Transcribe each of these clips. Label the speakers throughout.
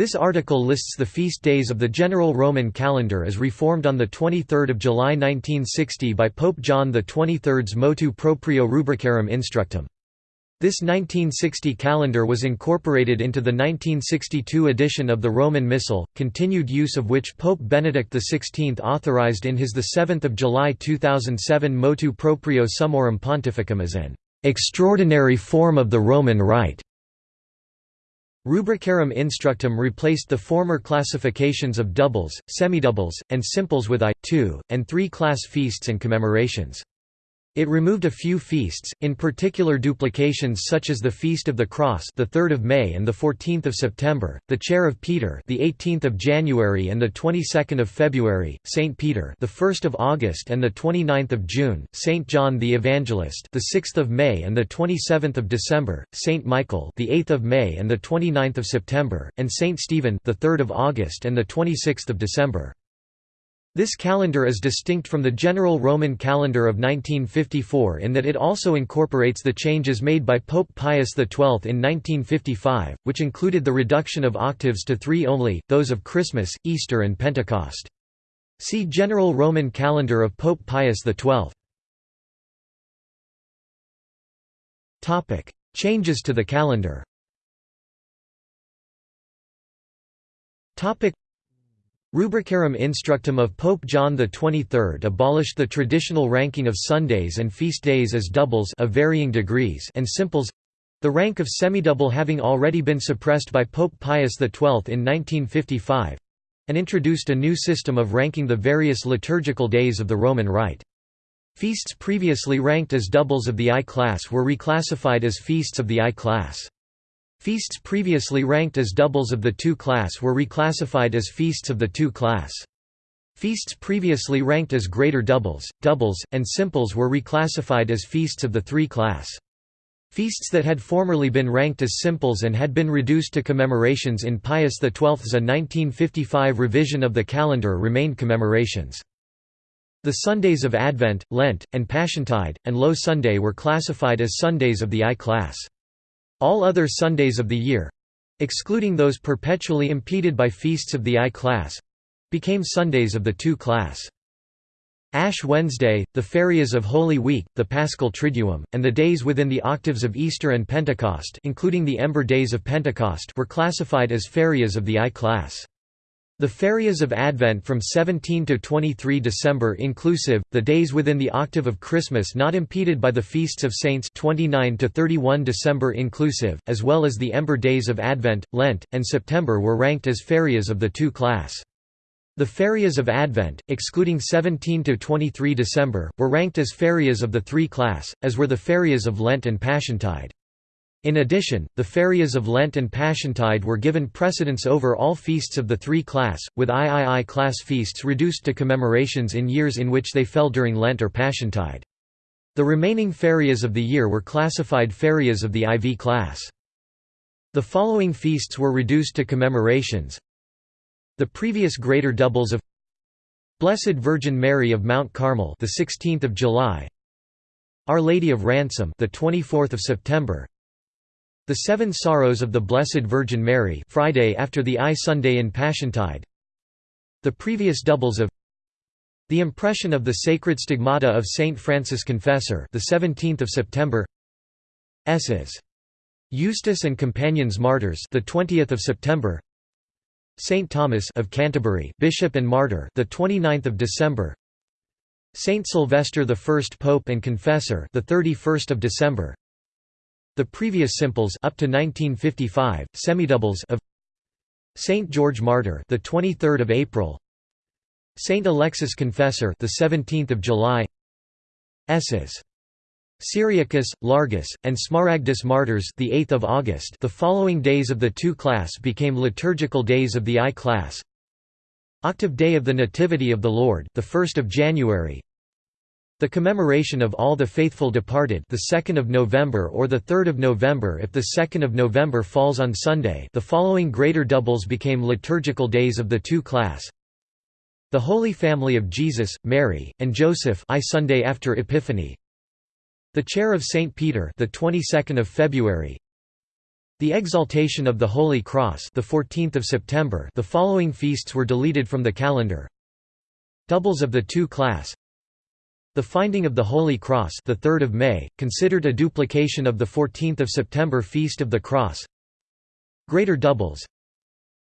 Speaker 1: This article lists the feast days of the general Roman calendar as reformed on 23 July 1960 by Pope John XXIII's motu proprio Rubricarum Instructum. This 1960 calendar was incorporated into the 1962 edition of the Roman Missal, continued use of which Pope Benedict XVI authorized in his 7 July 2007 motu proprio Summorum Pontificum as an extraordinary form of the Roman Rite. Rubricarum Instructum replaced the former classifications of doubles, semidoubles, and simples with I, II, and III class feasts and commemorations. It removed a few feasts, in particular duplications such as the Feast of the Cross, the 3rd of May and the 14th of September, the Chair of Peter, the 18th of January and the 22nd of February, Saint Peter, the 1st of August and the 29th of June, Saint John the Evangelist, the 6th of May and the 27th of December, Saint Michael, the 8th of May and the 29th of September, and Saint Stephen, the 3rd of August and the 26th of December. This calendar is distinct from the general Roman calendar of 1954 in that it also incorporates the changes made by Pope Pius XII in 1955, which included the reduction of octaves to three only, those of Christmas, Easter and Pentecost. See General Roman Calendar of Pope Pius XII. Changes to the calendar Rubricarum Instructum of Pope John XXIII abolished the traditional ranking of Sundays and feast days as doubles of varying degrees and simples—the rank of semidouble having already been suppressed by Pope Pius XII in 1955—and introduced a new system of ranking the various liturgical days of the Roman Rite. Feasts previously ranked as doubles of the I class were reclassified as feasts of the I class. Feasts previously ranked as doubles of the two class were reclassified as feasts of the two class. Feasts previously ranked as greater doubles, doubles, and simples were reclassified as feasts of the three class. Feasts that had formerly been ranked as simples and had been reduced to commemorations in Pius XII's 1955 revision of the calendar remained commemorations. The Sundays of Advent, Lent, and Passiontide, and Low Sunday were classified as Sundays of the I class. All other Sundays of the year—excluding those perpetually impeded by feasts of the I class—became Sundays of the II class. Ash Wednesday, the ferias of Holy Week, the Paschal Triduum, and the days within the octaves of Easter and Pentecost including the Ember Days of Pentecost were classified as ferias of the I class. The ferias of Advent from 17 to 23 December inclusive, the days within the octave of Christmas not impeded by the feasts of saints 29 to 31 December inclusive, as well as the ember days of Advent, Lent, and September were ranked as ferias of the two class. The ferias of Advent, excluding 17 to 23 December, were ranked as ferias of the three class, as were the ferias of Lent and Passiontide. In addition, the ferias of Lent and Passiontide were given precedence over all feasts of the three class, with III class feasts reduced to commemorations in years in which they fell during Lent or Passiontide. The remaining ferias of the year were classified ferias of the IV class. The following feasts were reduced to commemorations. The previous greater doubles of Blessed Virgin Mary of Mount Carmel, the 16th of July. Our Lady of Ransom, the 24th of September. The Seven Sorrows of the Blessed Virgin Mary Friday after the I Sunday in Passiontide. The previous doubles of The Impression of the Sacred Stigmata of Saint Francis Confessor the 17th of September. S's. Eustace and Companions Martyrs the 20th of September. Saint Thomas of Canterbury Bishop and Martyr the 29th of December. Saint Sylvester the First Pope and Confessor the 31st of December the previous simples up to 1955, semidoubles of Saint George Martyr, the 23rd of April. Saint Alexis Confessor, the 17th of July. S's. Cyriacus, Largus, and Smaragdus Martyrs, the 8th of August. The following days of the two class became liturgical days of the I class. Octave Day of the Nativity of the Lord, the 1st of January. The commemoration of all the faithful departed the 2nd of November or the 3rd of November if the 2nd of November falls on Sunday the following greater doubles became liturgical days of the two class. The Holy Family of Jesus, Mary, and Joseph I Sunday after Epiphany. The Chair of St. Peter the 22nd of February. The Exaltation of the Holy Cross the 14th of September the following feasts were deleted from the calendar Doubles of the two class The Finding of the Holy Cross the 3rd of May considered a duplication of the 14th of September Feast of the Cross Greater doubles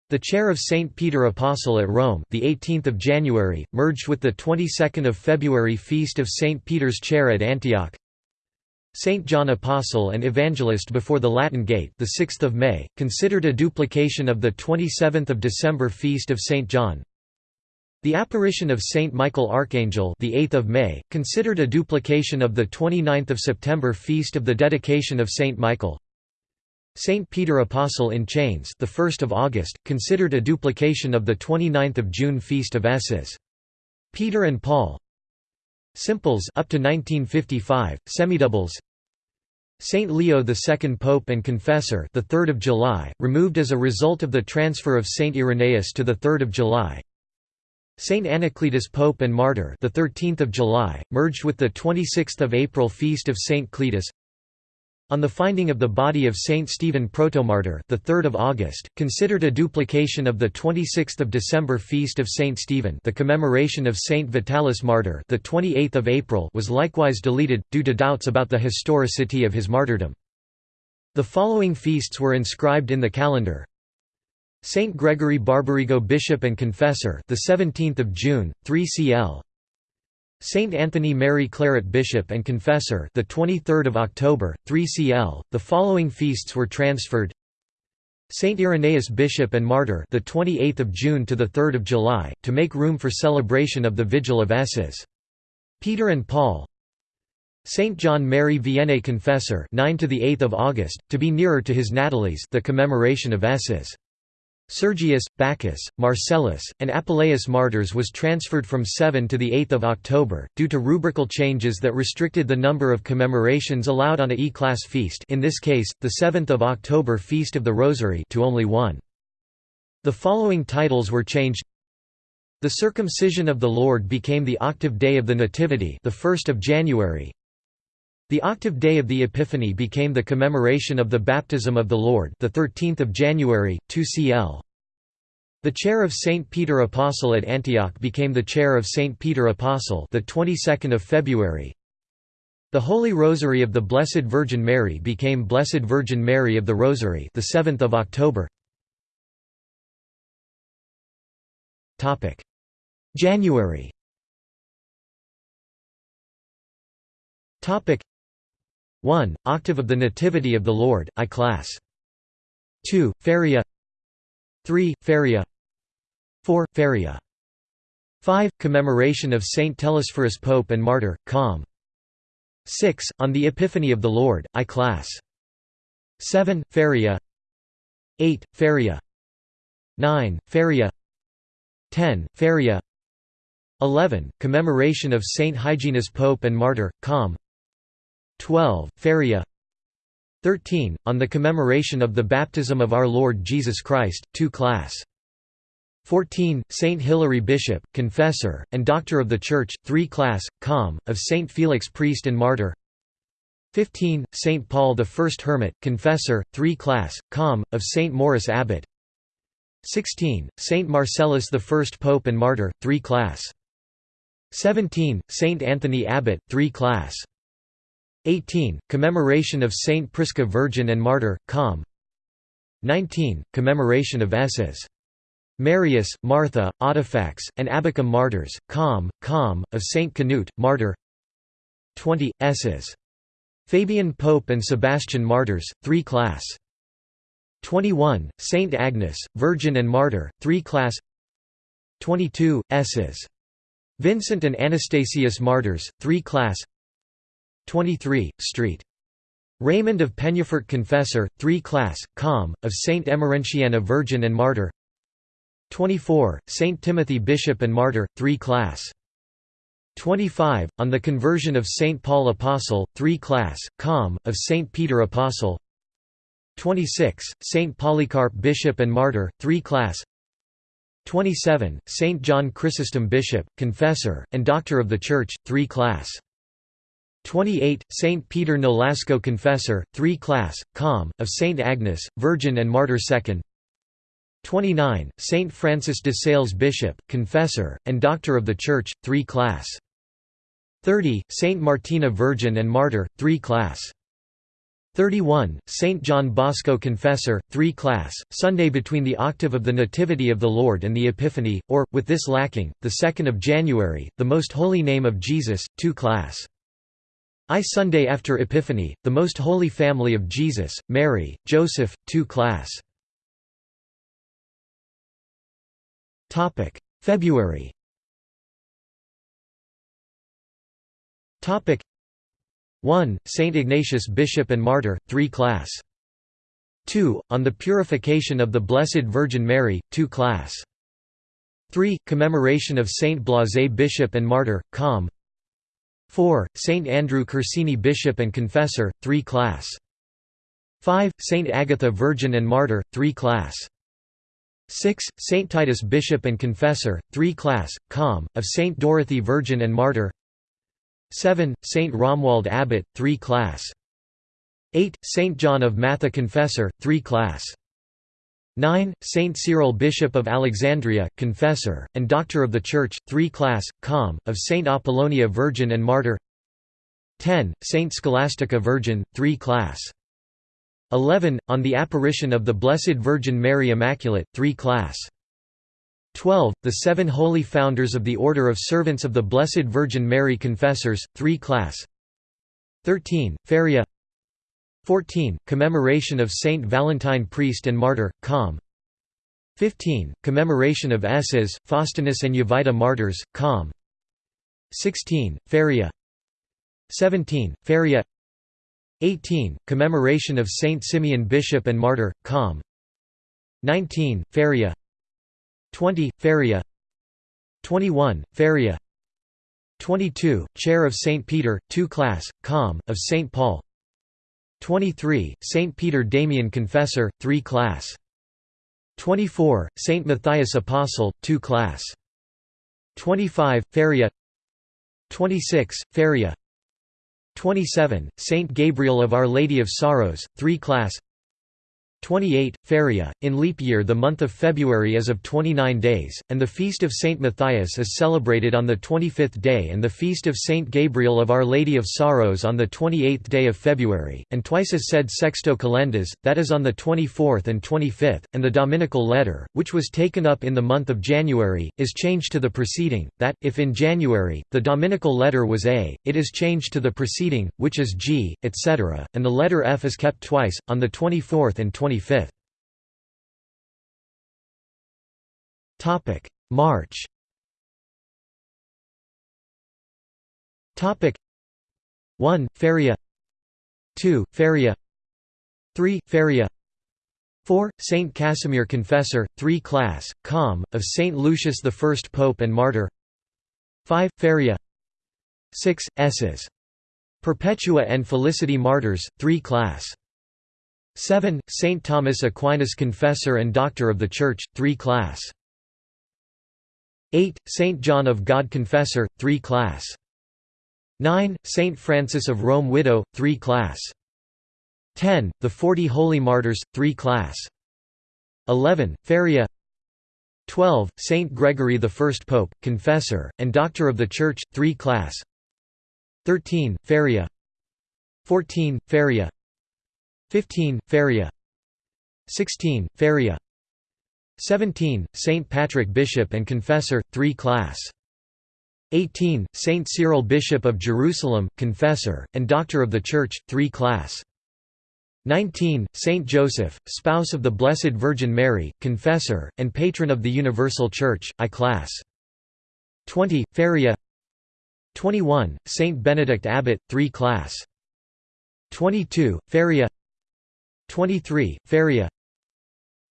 Speaker 1: the chair of Saint Peter Apostle at Rome, the 18th of January, merged with the 22nd of February feast of Saint Peter's chair at Antioch. Saint John Apostle and Evangelist before the Latin Gate, the 6th of May, considered a duplication of the 27th of December feast of Saint John. The apparition of Saint Michael Archangel, the 8th of May, considered a duplication of the 29th of September feast of the dedication of Saint Michael. Saint Peter Apostle in Chains, the 1st of August, considered a duplication of the 29th of June feast of Esses. Peter and Paul, Simples up to 1955, semidoubles. Saint Leo II Pope and Confessor, the 3rd of July, removed as a result of the transfer of Saint Irenaeus to the 3rd of July. Saint Anacletus Pope and Martyr, the 13th of July, merged with the 26th of April feast of Saint Cletus. On the finding of the body of Saint Stephen Protomartyr, the 3rd of August, considered a duplication of the 26th of December feast of Saint Stephen, the commemoration of Saint Vitalis Martyr, the 28th of April, was likewise deleted due to doubts about the historicity of his martyrdom. The following feasts were inscribed in the calendar: Saint Gregory Barbarigo Bishop and Confessor, the 17th of June, 3 CL. Saint Anthony Mary Claret Bishop and Confessor, the 23rd of October, 3 CL. The following feasts were transferred: Saint Irenaeus Bishop and Martyr, the 28th of June to the 3rd of July, to make room for celebration of the Vigil of Esses. Peter and Paul. Saint John Mary Vianney Confessor, 9 to the 8th of August, to be nearer to his Natalis, the commemoration of Esses. Sergius, Bacchus, Marcellus, and Apuleius martyrs was transferred from 7 to 8 October, due to rubrical changes that restricted the number of commemorations allowed on a E-class feast in this case, the 7th of October Feast of the Rosary to only one. The following titles were changed The circumcision of the Lord became the octave day of the Nativity the 1st of January, the octave day of the Epiphany became the commemoration of the baptism of the Lord, the 13th of January, 2 CL. The chair of Saint Peter Apostle at Antioch became the chair of Saint Peter Apostle, the 22nd of February. The Holy Rosary of the Blessed Virgin Mary became Blessed Virgin Mary of the Rosary, the 7th of October. Topic: January. Topic 1. Octave of the Nativity of the Lord, I class. 2. Feria 3. Feria 4. Feria 5. Commemoration of Saint Telesphorus Pope and Martyr, Com. 6. On the Epiphany of the Lord, I class. 7. Feria 8. Feria 9. Feria 10. Feria 11. Commemoration of Saint Hyginus Pope and Martyr, Com. 12. Feria 13. On the commemoration of the baptism of our Lord Jesus Christ, 2 class. 14. Saint Hilary Bishop, Confessor, and Doctor of the Church, 3 class, com. of Saint Felix Priest and Martyr 15. Saint Paul the First Hermit, Confessor, 3 class, com. of Saint Maurice Abbot 16. Saint Marcellus the First Pope and Martyr, 3 class 17. Saint Anthony Abbot, 3 class 18. Commemoration of Saint Prisca Virgin and Martyr, Com. 19. Commemoration of Esses. Marius, Martha, Audifax, and Abachum martyrs, Com. Com. of Saint Canute, Martyr 20. Esses. Fabian Pope and Sebastian martyrs, 3 class. 21. Saint Agnes, Virgin and Martyr, 3 class 22. Esses. Vincent and Anastasius martyrs, 3 class 23, St. Raymond of Penyafort Confessor, 3 class, com. of Saint Emerentiana Virgin and Martyr 24, Saint Timothy Bishop and Martyr, 3 class. 25, on the conversion of Saint Paul Apostle, 3 class, com. of Saint Peter Apostle 26, Saint Polycarp Bishop and Martyr, 3 class 27, Saint John Chrysostom Bishop, Confessor, and Doctor of the Church, 3 class 28 Saint Peter Nolasco Confessor 3 class com of Saint Agnes Virgin and Martyr 2nd 29 Saint Francis de Sales Bishop Confessor and Doctor of the Church 3 class. 30 Saint Martina Virgin and Martyr 3 class. 31 Saint John Bosco Confessor 3 class Sunday between the octave of the Nativity of the Lord and the Epiphany or with this lacking the 2nd of January the most holy name of Jesus 2 class I Sunday after Epiphany, the Most Holy Family of Jesus, Mary, Joseph, 2 class. February Topic 1. Saint Ignatius Bishop and Martyr, 3 class. 2. On the Purification of the Blessed Virgin Mary, 2 class. 3. Commemoration of Saint Blaise Bishop and Martyr, com. 4. Saint Andrew Corsini Bishop and Confessor, 3 class. 5. Saint Agatha Virgin and Martyr, 3 class. 6. Saint Titus Bishop and Confessor, 3 class, com. of Saint Dorothy Virgin and Martyr 7. Saint Romuald Abbot, 3 class. 8. Saint John of Matha Confessor, 3 class. 9. Saint Cyril Bishop of Alexandria, Confessor, and Doctor of the Church, 3 class, com. of Saint Apollonia Virgin and Martyr 10. Saint Scholastica Virgin, 3 class. 11. On the Apparition of the Blessed Virgin Mary Immaculate, 3 class. 12. The Seven Holy Founders of the Order of Servants of the Blessed Virgin Mary Confessors, 3 class. 13. Feria 14. Commemoration of Saint Valentine Priest and Martyr, com. 15. Commemoration of Esses, Faustinus and Jovita Martyrs, com. 16. Feria 17. Feria 18. Commemoration of Saint Simeon Bishop and Martyr, com. 19. Feria 20. Feria 21. Feria 22. Chair of Saint Peter, 2 class, com. of Saint Paul 23. Saint Peter Damian Confessor, 3 class. 24. Saint Matthias Apostle, 2 class. 25. Feria 26. Feria 27. Saint Gabriel of Our Lady of Sorrows, 3 class 28, Feria. In leap year the month of February is of 29 days, and the feast of Saint Matthias is celebrated on the 25th day and the feast of Saint Gabriel of Our Lady of Sorrows on the 28th day of February, and twice is said Sexto Calendas, that is on the 24th and 25th, and the Dominical letter, which was taken up in the month of January, is changed to the preceding, that, if in January, the Dominical letter was A, it is changed to the preceding, which is G, etc., and the letter F is kept twice, on the 24th and 25th. 25th. Topic: March. Topic: 1. Feria 2. Feria 3. Feria 4. Saint Casimir Confessor, 3 class, com. of Saint Lucius I Pope and Martyr 5. Feria 6. Esses. Perpetua and Felicity Martyrs, 3 class 7. Saint Thomas Aquinas Confessor and Doctor of the Church, 3 class. 8. Saint John of God Confessor, 3 class. 9. Saint Francis of Rome Widow, 3 class. 10. The Forty Holy Martyrs, 3 class. 11. Feria 12. Saint Gregory I Pope, Confessor, and Doctor of the Church, 3 class. 13. Feria 14. Feria 15. Feria 16. Feria 17. Saint Patrick Bishop and Confessor, 3 class. 18. Saint Cyril Bishop of Jerusalem, Confessor, and Doctor of the Church, 3 class. 19. Saint Joseph, spouse of the Blessed Virgin Mary, Confessor, and Patron of the Universal Church, I class. 20. Feria 21. Saint Benedict Abbot, 3 class. 22. Feria 23. Feria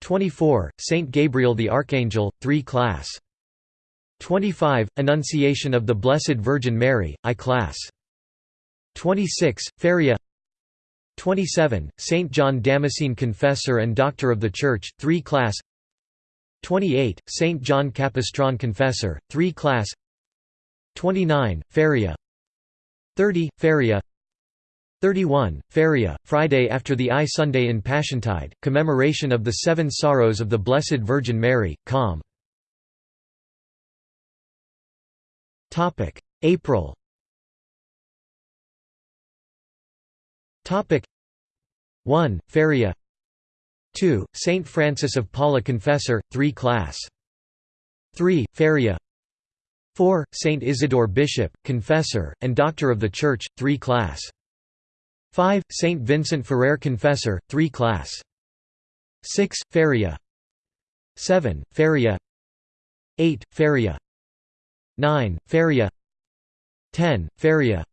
Speaker 1: 24. Saint Gabriel the Archangel, 3 class. 25. Annunciation of the Blessed Virgin Mary, I class. 26. Feria 27. Saint John Damascene Confessor and Doctor of the Church, 3 class 28. Saint John Capistran Confessor, 3 class 29. Feria 30. Feria 31. Feria, Friday after the I Sunday in Passiontide, commemoration of the Seven Sorrows of the Blessed Virgin Mary, Com. April Topic 1. Feria 2. Saint Francis of Paula Confessor, 3 Class 3. Feria 4. Saint Isidore Bishop, Confessor, and Doctor of the Church, 3 Class 5. Saint Vincent Ferrer Confessor, 3 Class 6. Feria 7. Feria 8. Feria 9. Feria 10. Feria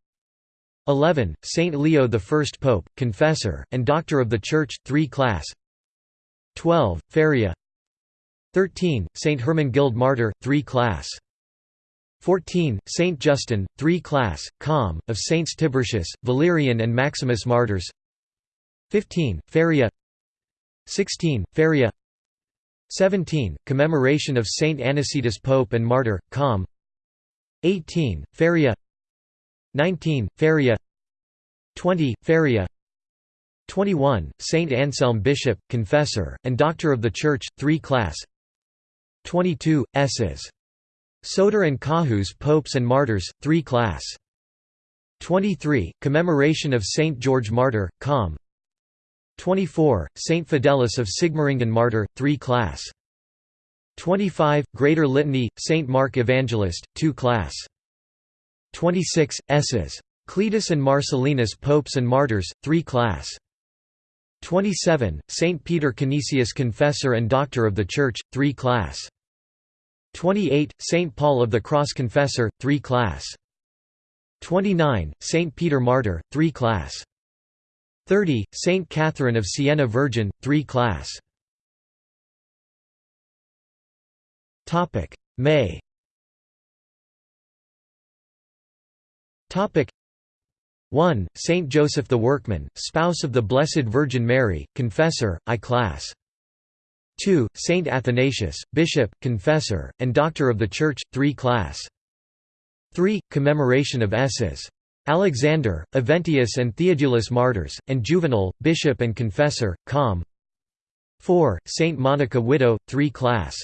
Speaker 1: 11. Saint Leo I Pope, Confessor, and Doctor of the Church, 3 Class 12. Feria 13. Saint Hermenegild Martyr, 3 Class 14. Saint Justin, 3 Class, Com, of Saints Tiburtius, Valerian and Maximus Martyrs 15. Feria 16. Feria 17. Commemoration of Saint Anicetus Pope and Martyr, Com 18. Feria 19. Feria 20. Feria 21. Saint Anselm Bishop, Confessor, and Doctor of the Church, 3 Class 22. Esses Soter and Caius Popes and Martyrs, 3 Class 23. Commemoration of Saint George Martyr, Com 24. Saint Fidelis of Sigmaringen Martyr, 3 Class 25. Greater Litany, Saint Mark Evangelist, 2 Class 26. Esses. Cletus and Marcellinus Popes and Martyrs, 3 Class 27. Saint Peter Canisius Confessor and Doctor of the Church, 3 Class 28. Saint Paul of the Cross Confessor, 3 Class 29. Saint Peter Martyr, 3 Class 30. Saint Catherine of Siena Virgin, 3 Class May Topic 1. Saint Joseph the Workman, spouse of the Blessed Virgin Mary, Confessor, I Class 2. Saint Athanasius, Bishop, Confessor, and Doctor of the Church, 3 Class 3. Commemoration of Esses. Alexander, Eventius and Theodulus Martyrs, and Juvenal, Bishop and Confessor, Com 4. Saint Monica Widow, 3 Class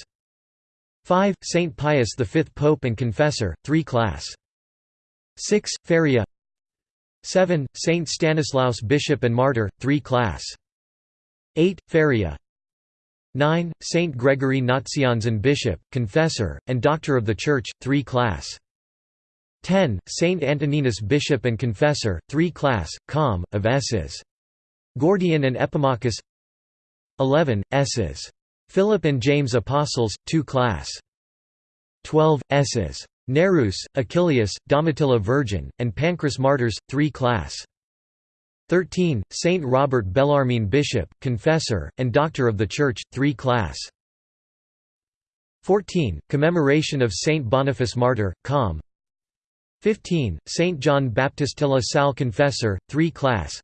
Speaker 1: 5. Saint Pius V Pope and Confessor, 3 Class 6. Feria 7. Saint Stanislaus Bishop and Martyr, 3 Class 8. Feria 9. Saint Gregory Nazianzen Bishop, Confessor, and Doctor of the Church, 3 Class 10. Saint Antoninus Bishop and Confessor, 3 Class, Com, of S's. Gordian and Epimachus 11. Esses. Philip and James Apostles, 2 Class 12. Esses. Nereus, Achilleus, Domitilla Virgin, and Pancras Martyrs, 3 Class 13. Saint Robert Bellarmine Bishop, Confessor, and Doctor of the Church, 3 Class 14. Commemoration of Saint Boniface Martyr, Com 15. Saint John Baptist de la Salle Confessor, 3 Class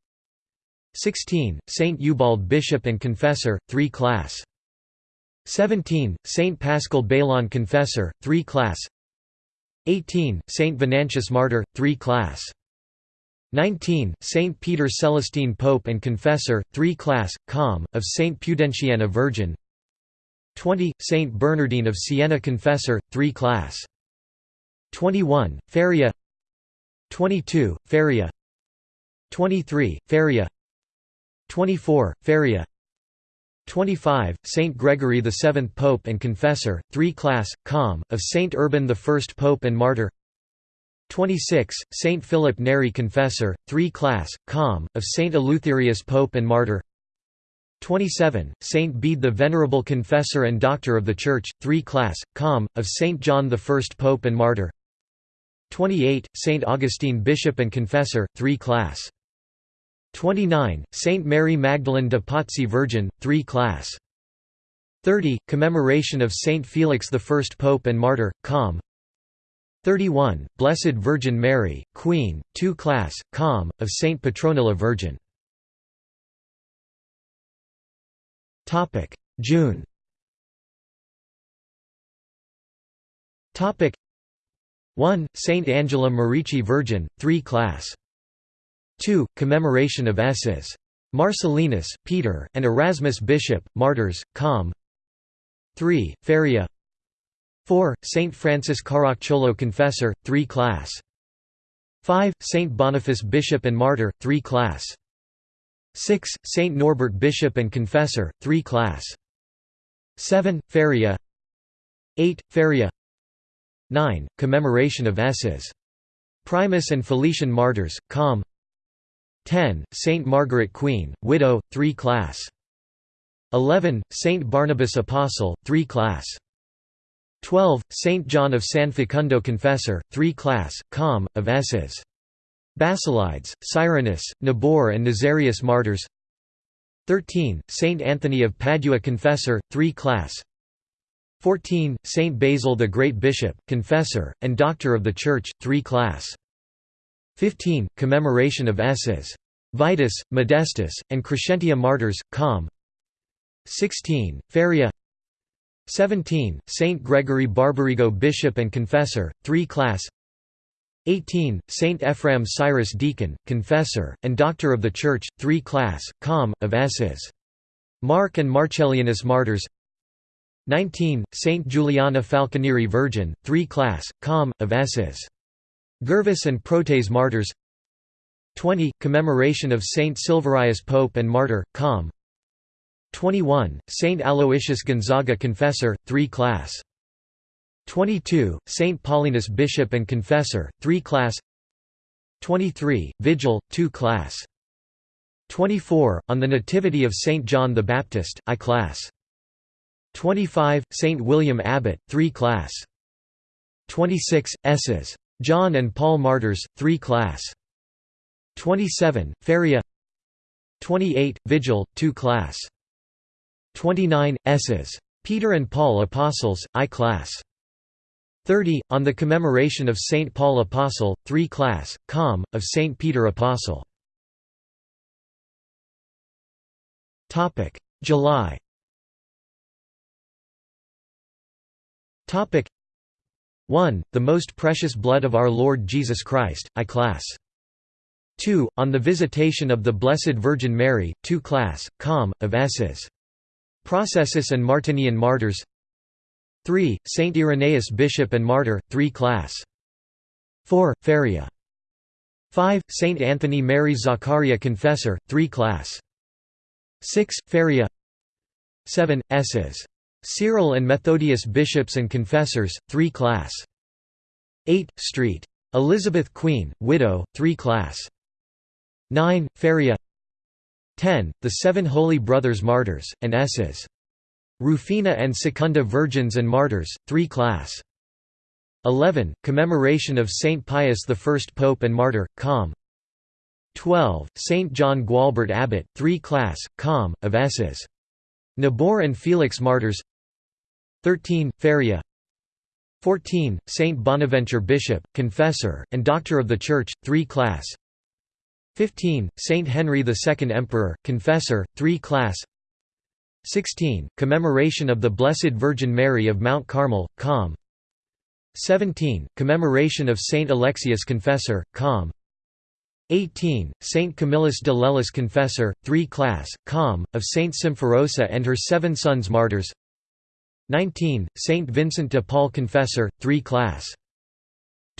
Speaker 1: 16. Saint Ubald Bishop and Confessor, 3 Class 17. Saint Paschal Baylon Confessor, 3 Class 18. Saint Venantius Martyr, 3 Class 19. Saint Peter Celestine Pope and Confessor, 3 Class, Com, of Saint Pudentiana Virgin 20. Saint Bernardine of Siena Confessor, 3 Class 21. Feria 22. Feria 23. Feria 24. Feria 25. Saint Gregory VII Pope and Confessor, 3 Class, Com, of Saint Urban I Pope and Martyr 26. Saint Philip Neri Confessor, 3 Class, Com, of Saint Eleutherius Pope and Martyr 27. Saint Bede the Venerable Confessor and Doctor of the Church, 3 Class, Com, of Saint John I Pope and Martyr 28. Saint Augustine Bishop and Confessor, 3 Class 29. Saint Mary Magdalene de Pazzi Virgin, 3 Class 30. Commemoration of Saint Felix I Pope and Martyr, Com 31. Blessed Virgin Mary, Queen, 2 Class, Com, of Saint Petronilla Virgin. June Topic 1. Saint Angela Merici Virgin, 3 Class. 2. Commemoration of S's. Marcellinus, Peter, and Erasmus Bishop, Martyrs, Com. 3. Feria 4. Saint Francis Caracciolo Confessor, 3 Class. 5. Saint Boniface Bishop and Martyr, 3 Class. 6. Saint Norbert Bishop and Confessor, 3 Class. 7. Feria 8. Feria 9. Commemoration of S's. Primus and Felician Martyrs, Com. 10. Saint Margaret Queen, widow, 3 Class. 11. Saint Barnabas Apostle, 3 Class. 12. Saint John of San Facundo Confessor, 3 Class, Com. of S's. Basilides, Cyrinus, Nabor and Nazarius Martyrs 13. Saint Anthony of Padua Confessor, 3 Class 14. Saint Basil the Great Bishop, Confessor, and Doctor of the Church, 3 Class 15. Commemoration of S's. Vitus, Modestus, and Crescentia Martyrs, Com. 16. Feria 17. Saint Gregory Barbarigo Bishop and Confessor, 3 Class 18. Saint Ephraim Syrus Deacon, Confessor, and Doctor of the Church, 3 Class, Com. of S's. Mark and Marcellianus Martyrs 19. Saint Juliana Falconieri Virgin, 3 Class, Com. of S's. Gervase and Protase Martyrs 20. Commemoration of Saint Silverius Pope and Martyr, Com. 21. Saint Aloysius Gonzaga Confessor, 3 Class. 22. Saint Paulinus Bishop and Confessor, 3 Class 23. Vigil, 2 Class 24. On the Nativity of Saint John the Baptist, I Class 25. Saint William Abbot, 3 Class 26. S's. John and Paul Martyrs, 3 Class 27. Feria 28. Vigil, 2 Class 29. S's. Peter and Paul Apostles, I Class 30. On the commemoration of Saint Paul Apostle, 3 Class, Com. of Saint Peter Apostle. July Topic 1. The most precious blood of our Lord Jesus Christ, I Class 2. On the visitation of the Blessed Virgin Mary, 2 Class, Com. of S's. Processus and Martinian Martyrs 3. Saint Irenaeus Bishop and Martyr, 3 Class. 4. Feria. 5. Saint Anthony Mary Zaccaria Confessor, 3 Class. 6. Feria 7. S's. Cyril and Methodius Bishops and Confessors, 3 Class. 8. Street. Elizabeth Queen, widow, 3 Class. 9. Feria 10. The Seven Holy Brothers Martyrs, and S's. Rufina and Secunda Virgins and Martyrs, 3 Class. 11. Commemoration of Saint Pius I Pope and Martyr, Com. 12. Saint John Gualbert Abbot, 3 Class, Com. of S's. Nabor and Felix Martyrs 13. Feria 14. Saint Bonaventure Bishop, Confessor, and Doctor of the Church, 3 Class 15. Saint Henry II Emperor, Confessor, 3 Class 16. Commemoration of the Blessed Virgin Mary of Mount Carmel, Com. 17. Commemoration of Saint Alexius Confessor, Com. 18. Saint Camillus de Lellis Confessor, 3 Class, Com. of Saint Symphorosa and her seven sons martyrs 19. Saint Vincent de Paul Confessor, 3 Class.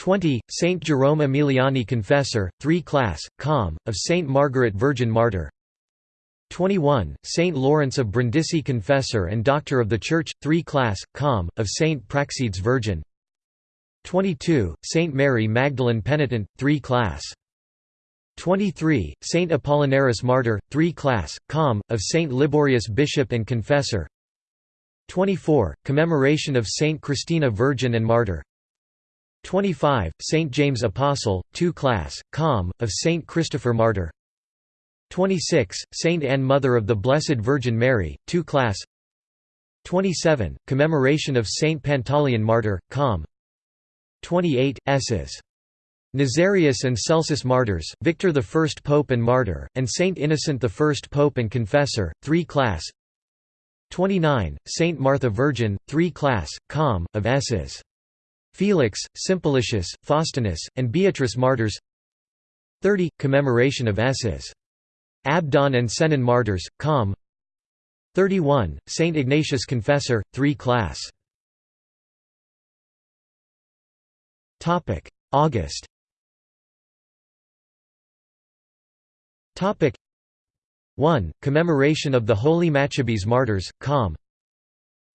Speaker 1: 20. Saint Jerome Emiliani Confessor, 3 Class, Com. of Saint Margaret Virgin Martyr 21. Saint Lawrence of Brindisi Confessor and Doctor of the Church, 3 Class, Com. of Saint Praxedes Virgin 22. Saint Mary Magdalene Penitent, 3 Class 23. Saint Apollinaris Martyr, 3 Class, Com. of Saint Liborius Bishop and Confessor 24. Commemoration of Saint Christina Virgin and Martyr 25. Saint James Apostle, 2 Class, Com. of Saint Christopher Martyr 26. Saint Anne Mother of the Blessed Virgin Mary, 2 Class 27. Commemoration of Saint Pantaleon Martyr, Com. 28. S's. Nazarius and Celsus Martyrs, Victor I Pope and Martyr, and Saint Innocent I Pope and Confessor, 3 Class 29. Saint Martha Virgin, 3 Class, Com. of S's. Felix, Simplicius, Faustinus, and Beatrice martyrs 30. Commemoration of S's. Abdon and Sennen martyrs, Com 31. Saint Ignatius Confessor, 3 class August Topic 1. Commemoration of the Holy Maccabees Martyrs, Com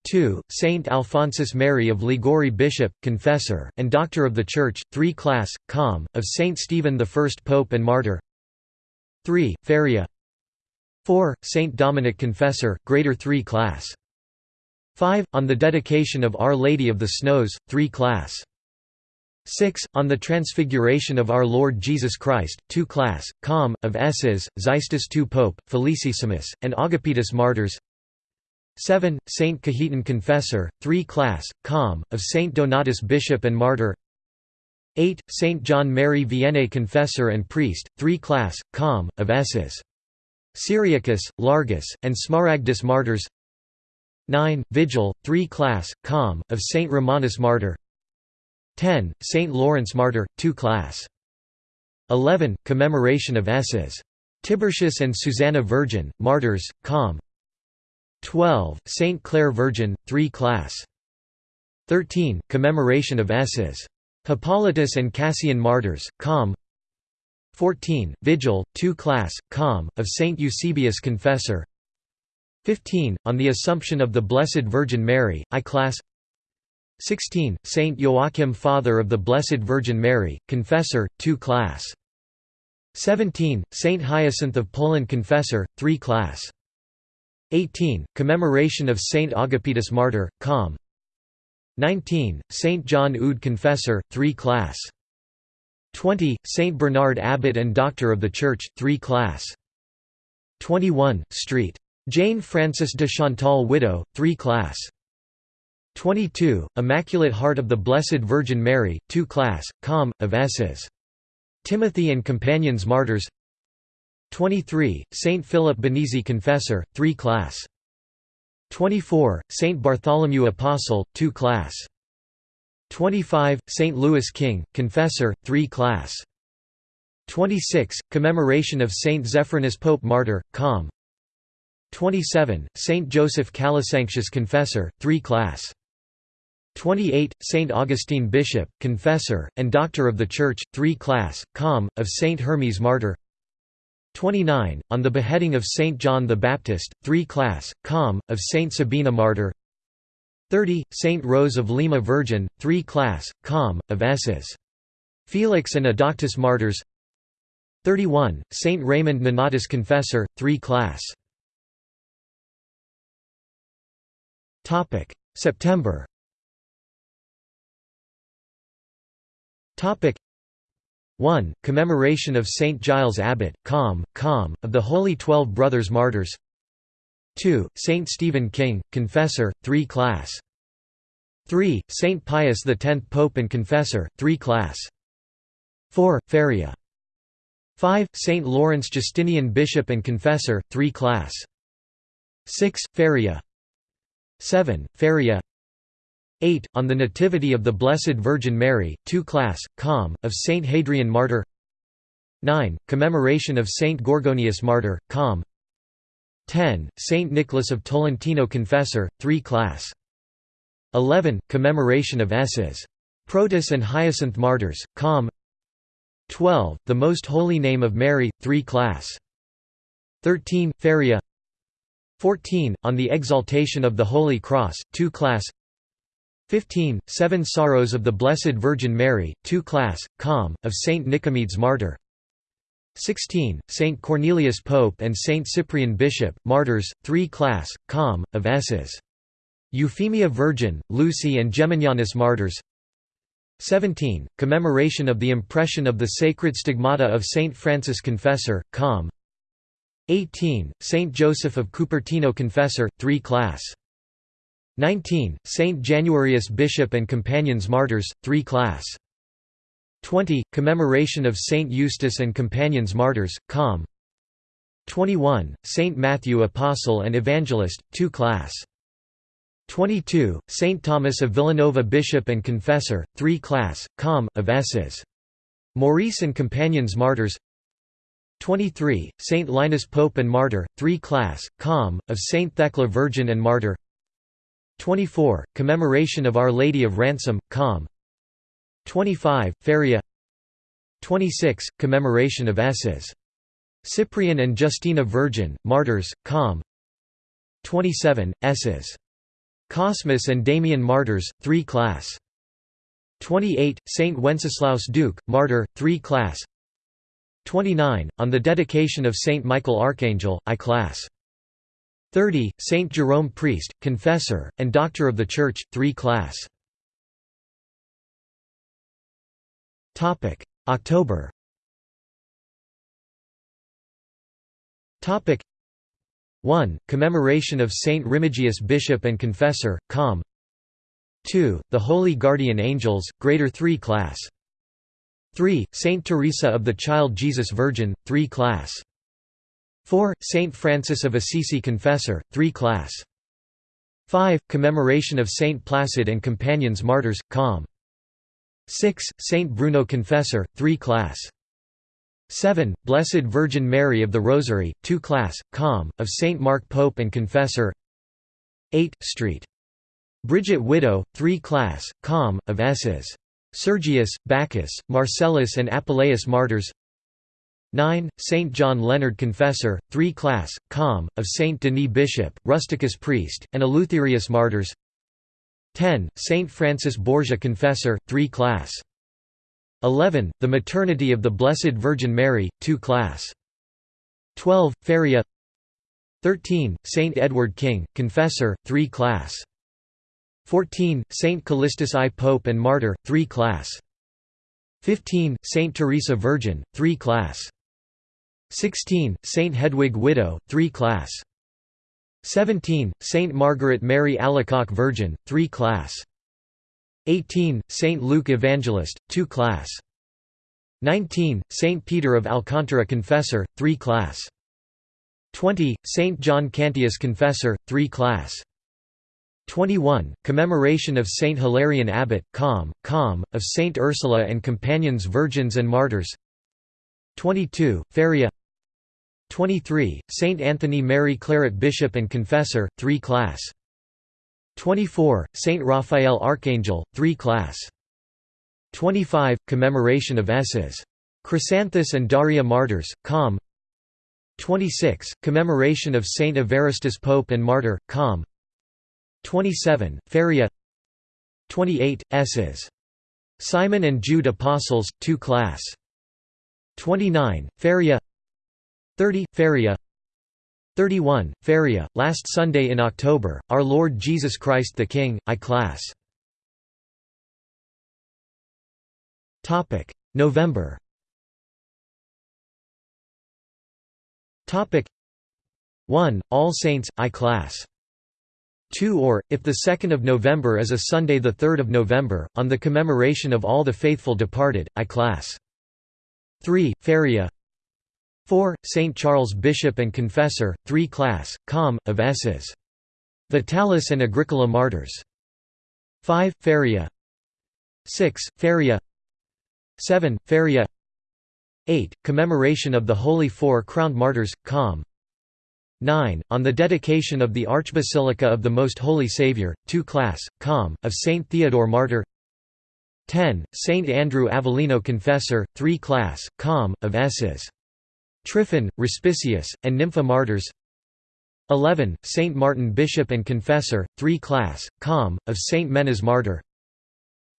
Speaker 1: 2. Saint Alphonsus Mary of Liguori Bishop, Confessor, and Doctor of the Church, 3 Class, Com, of Saint Stephen I Pope and Martyr 3. Feria 4. Saint Dominic Confessor, Greater 3 Class 5. On the dedication of Our Lady of the Snows, 3 Class 6. On the Transfiguration of Our Lord Jesus Christ, 2 Class, Com, of S's, Xystus II Pope, Felicissimus, and Agapetus Martyrs 7. Saint Cajetan Confessor, 3 Class, Com, of Saint Donatus Bishop and Martyr 8. Saint John Mary Vianney Confessor and Priest, 3 Class, Com, of S's. Cyriacus, Largus, and Smaragdus Martyrs 9. Vigil, 3 Class, Com, of Saint Romanus Martyr 10. Saint Lawrence Martyr, 2 Class 11. Commemoration of S's. Tiburtius and Susanna Virgin, Martyrs, Com 12. Saint Clare Virgin, 3 Class 13. Commemoration of S's. Hippolytus and Cassian Martyrs, Com 14. Vigil, 2 Class, Com, of Saint Eusebius Confessor 15. On the Assumption of the Blessed Virgin Mary, I Class 16. Saint Joachim Father of the Blessed Virgin Mary, Confessor, 2 Class 17. Saint Hyacinth of Poland Confessor, 3 Class 18. Commemoration of Saint Agapetus Martyr, Com. 19. Saint John Eudes Confessor, 3 Class. 20. Saint Bernard Abbot and Doctor of the Church, 3 Class. 21. St. Jane Frances de Chantal Widow, 3 Class. 22. Immaculate Heart of the Blessed Virgin Mary, 2 Class, Com. of S's. Timothy and Companions Martyrs 23. Saint Philip Benizi Confessor, 3 Class. 24. Saint Bartholomew Apostle, 2 Class. 25. Saint Louis King, Confessor, 3 Class. 26. Commemoration of Saint Zephyrinus Pope Martyr, Com. 27. Saint Joseph Calasanctius Confessor, 3 Class. 28. Saint Augustine Bishop, Confessor, and Doctor of the Church, 3 Class, Com. of Saint Hermes Martyr 29. On the beheading of Saint John the Baptist, 3 Class, Com. of Saint Sabina Martyr 30. Saint Rose of Lima Virgin, 3 Class, Com. of S's. Felix and Adauctus Martyrs 31. Saint Raymond Nonatus Confessor, 3 Class September 1. Commemoration of Saint Giles Abbot, Com, Com, of the Holy Twelve Brothers Martyrs 2. Saint Stephen King, Confessor, 3 Class 3. Saint Pius X Pope and Confessor, 3 Class 4. Feria 5. Saint Lawrence Justinian Bishop and Confessor, 3 Class 6. Feria 7. Feria 8. On the Nativity of the Blessed Virgin Mary, 2 Class, Com, of Saint Hadrian Martyr 9. Commemoration of Saint Gorgonius Martyr, Com 10. Saint Nicholas of Tolentino Confessor, 3 Class 11. Commemoration of S's. Protus and Hyacinth Martyrs, Com 12. The Most Holy Name of Mary, 3 Class 13. Feria 14. On the Exaltation of the Holy Cross, 2 Class 15. Seven Sorrows of the Blessed Virgin Mary, 2 Class, Com, of Saint Nicomedes Martyr 16. Saint Cornelius Pope and Saint Cyprian Bishop, Martyrs, 3 Class, Com, of S's. Euphemia Virgin, Lucy and Geminianus Martyrs 17. Commemoration of the impression of the sacred stigmata of Saint Francis Confessor, Com 18. Saint Joseph of Cupertino Confessor, 3 Class 19. Saint Januarius Bishop and Companions Martyrs, 3 Class. 20. Commemoration of Saint Eustace and Companions Martyrs, Com. 21. Saint Matthew Apostle and Evangelist, 2 Class. 22, Saint Thomas of Villanova Bishop and Confessor, 3 class, com. of S's. Maurice and Companions Martyrs 23, Saint Linus Pope and Martyr, 3 class, com. of Saint Thecla Virgin and Martyr 24, Commemoration of Our Lady of Ransom, com. 25, Feria 26, Commemoration of S's. Cyprian and Justina Virgin, Martyrs, com. 27, S's. Cosmas and Damian Martyrs, 3 class. 28, Saint Wenceslaus Duke, Martyr, 3 class. 29, on the dedication of Saint Michael Archangel, I class. 30, Saint Jerome Priest, Confessor, and Doctor of the Church, 3 class. October Topic 1. Commemoration of Saint Remigius Bishop and Confessor, Com. 2. The Holy Guardian Angels, Greater 3 class. 3. Saint Teresa of the Child Jesus Virgin, 3 class. 4. Saint Francis of Assisi Confessor, 3 class. 5. Commemoration of Saint Placid and Companions Martyrs, Com. 6. Saint Bruno Confessor, 3 class. 7. Blessed Virgin Mary of the Rosary, 2 class, com. of Saint Mark Pope and Confessor 8. St. Bridget Widow, 3 class, com. of S's. Sergius, Bacchus, Marcellus and Apuleius Martyrs 9. Saint John Leonard Confessor, 3 class, com. of Saint Denis Bishop, Rusticus Priest, and Eleutherius Martyrs 10. Saint Francis Borgia Confessor, 3 class. 11. The Maternity of the Blessed Virgin Mary, 2 class. 12. Feria 13. Saint Edward King, Confessor, 3 class. 14. Saint Callistus I Pope and Martyr, 3 class. 15. Saint Teresa Virgin, 3 class. 16. Saint Hedwig Widow, 3 class. 17. Saint Margaret Mary Alacoque Virgin, 3 class. 18. Saint Luke Evangelist, 2 class. 19. Saint Peter of Alcantara Confessor, 3 class. 20. Saint John Cantius Confessor, 3 class. 21. Commemoration of Saint Hilarion Abbot, com. com. of Saint Ursula and Companions Virgins and Martyrs 22. Feria 23. Saint Anthony Mary Claret Bishop and Confessor, 3 class. 24. Saint Raphael Archangel, 3 class. 25. Commemoration of S's. Chrysanthus and Daria Martyrs, com. 26. Commemoration of Saint Evaristus Pope and Martyr, com. 27. Feria 28. S's. Simon and Jude Apostles, 2 class. 29. Feria 30. Feria 31. Feria, last Sunday in October, Our Lord Jesus Christ the King, I class. November Topic 1. All Saints, I class. 2 or, if the 2nd of November is a Sunday the 3rd of November, on the commemoration of all the faithful departed, I class. 3. Feria 4. St. Charles Bishop and Confessor, 3 class, com. of S's. Vitalis and Agricola Martyrs. 5. Feria 6. Feria 7. Feria 8. Commemoration of the Holy Four Crowned Martyrs, com. 9. On the dedication of the Archbasilica of the Most Holy Saviour, 2 class, com. of Saint Theodore Martyr 10. Saint Andrew Avellino Confessor, 3 class, com. of S's. Tryphon, Respicius, and Nympha Martyrs 11. Saint Martin Bishop and Confessor, 3 class, com. of Saint Menas Martyr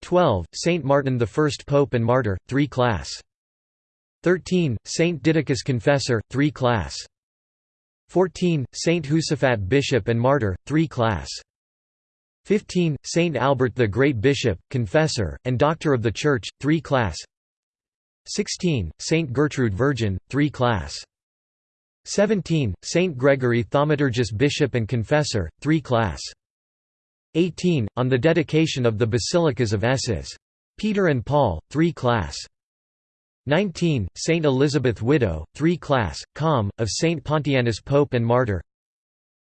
Speaker 1: 12. Saint Martin I Pope and Martyr, 3 class 13. Saint Didacus Confessor, 3 class 14. Saint Josaphat Bishop and Martyr, 3 class 15. Saint Albert the Great Bishop, Confessor, and Doctor of the Church, 3 class 16. Saint Gertrude Virgin, 3 class. 17. Saint Gregory Thaumaturgus Bishop and Confessor, 3 class. 18. On the dedication of the Basilicas of S's. Peter and Paul, 3 class. 19. Saint Elizabeth Widow, 3 class, com. of Saint Pontianus Pope and Martyr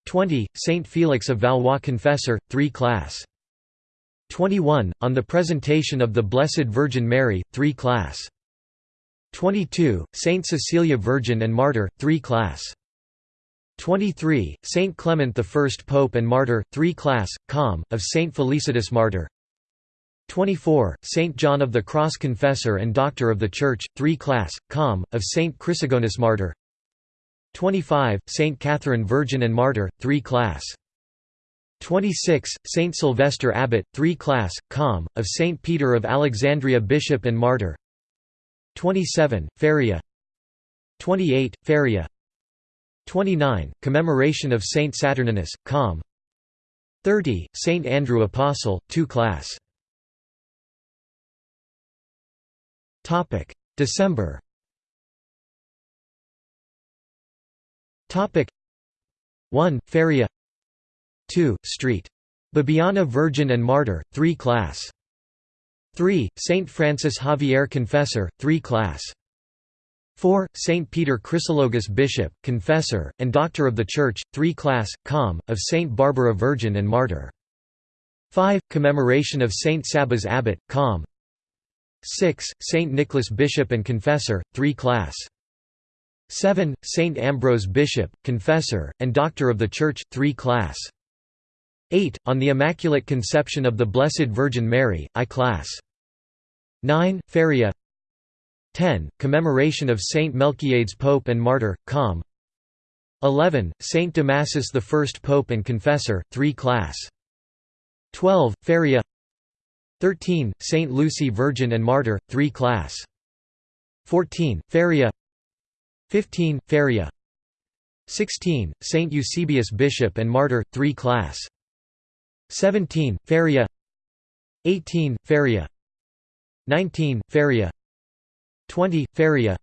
Speaker 1: 20. Saint Felix of Valois Confessor, 3 Class. 21. On the Presentation of the Blessed Virgin Mary, 3 Class. 22. Saint Cecilia Virgin and Martyr, 3 Class. 23. Saint Clement I Pope and Martyr, 3 Class, Com, of Saint Felicitas Martyr 24. Saint John of the Cross Confessor and Doctor of the Church, 3 Class, Com, of Saint Chrysogonus Martyr 25. Saint Catherine Virgin and Martyr, 3 Class 26. Saint Sylvester Abbot, 3 Class, Com, of Saint Peter of Alexandria Bishop and Martyr 27. Feria 28. Feria 29. Commemoration of Saint Saturninus, Com. 30. Saint Andrew Apostle, 2 Class. December. Topic: 1. Feria 2. Street. Bibiana Virgin and Martyr, 3 Class. 3. Saint Francis Xavier Confessor, 3 Class. 4. Saint Peter Chrysologus Bishop, Confessor, and Doctor of the Church, 3 Class, Com, of Saint Barbara Virgin and Martyr. 5. Commemoration of Saint Sabas Abbot, Com. 6. Saint Nicholas Bishop and Confessor, 3 Class. 7. Saint Ambrose Bishop, Confessor, and Doctor of the Church, 3 Class. 8. On the Immaculate Conception of the Blessed Virgin Mary, I Class. 9. Feria 10. Commemoration of Saint Melchiades Pope and Martyr, Com. 11. Saint Damasus I Pope and Confessor, 3 Class. 12. Feria 13. Saint Lucy Virgin and Martyr, 3 Class. 14. Feria 15. Feria 16. Saint Eusebius Bishop and Martyr, 3 Class. 17. Feria 18. Feria 19. Feria 20. Feria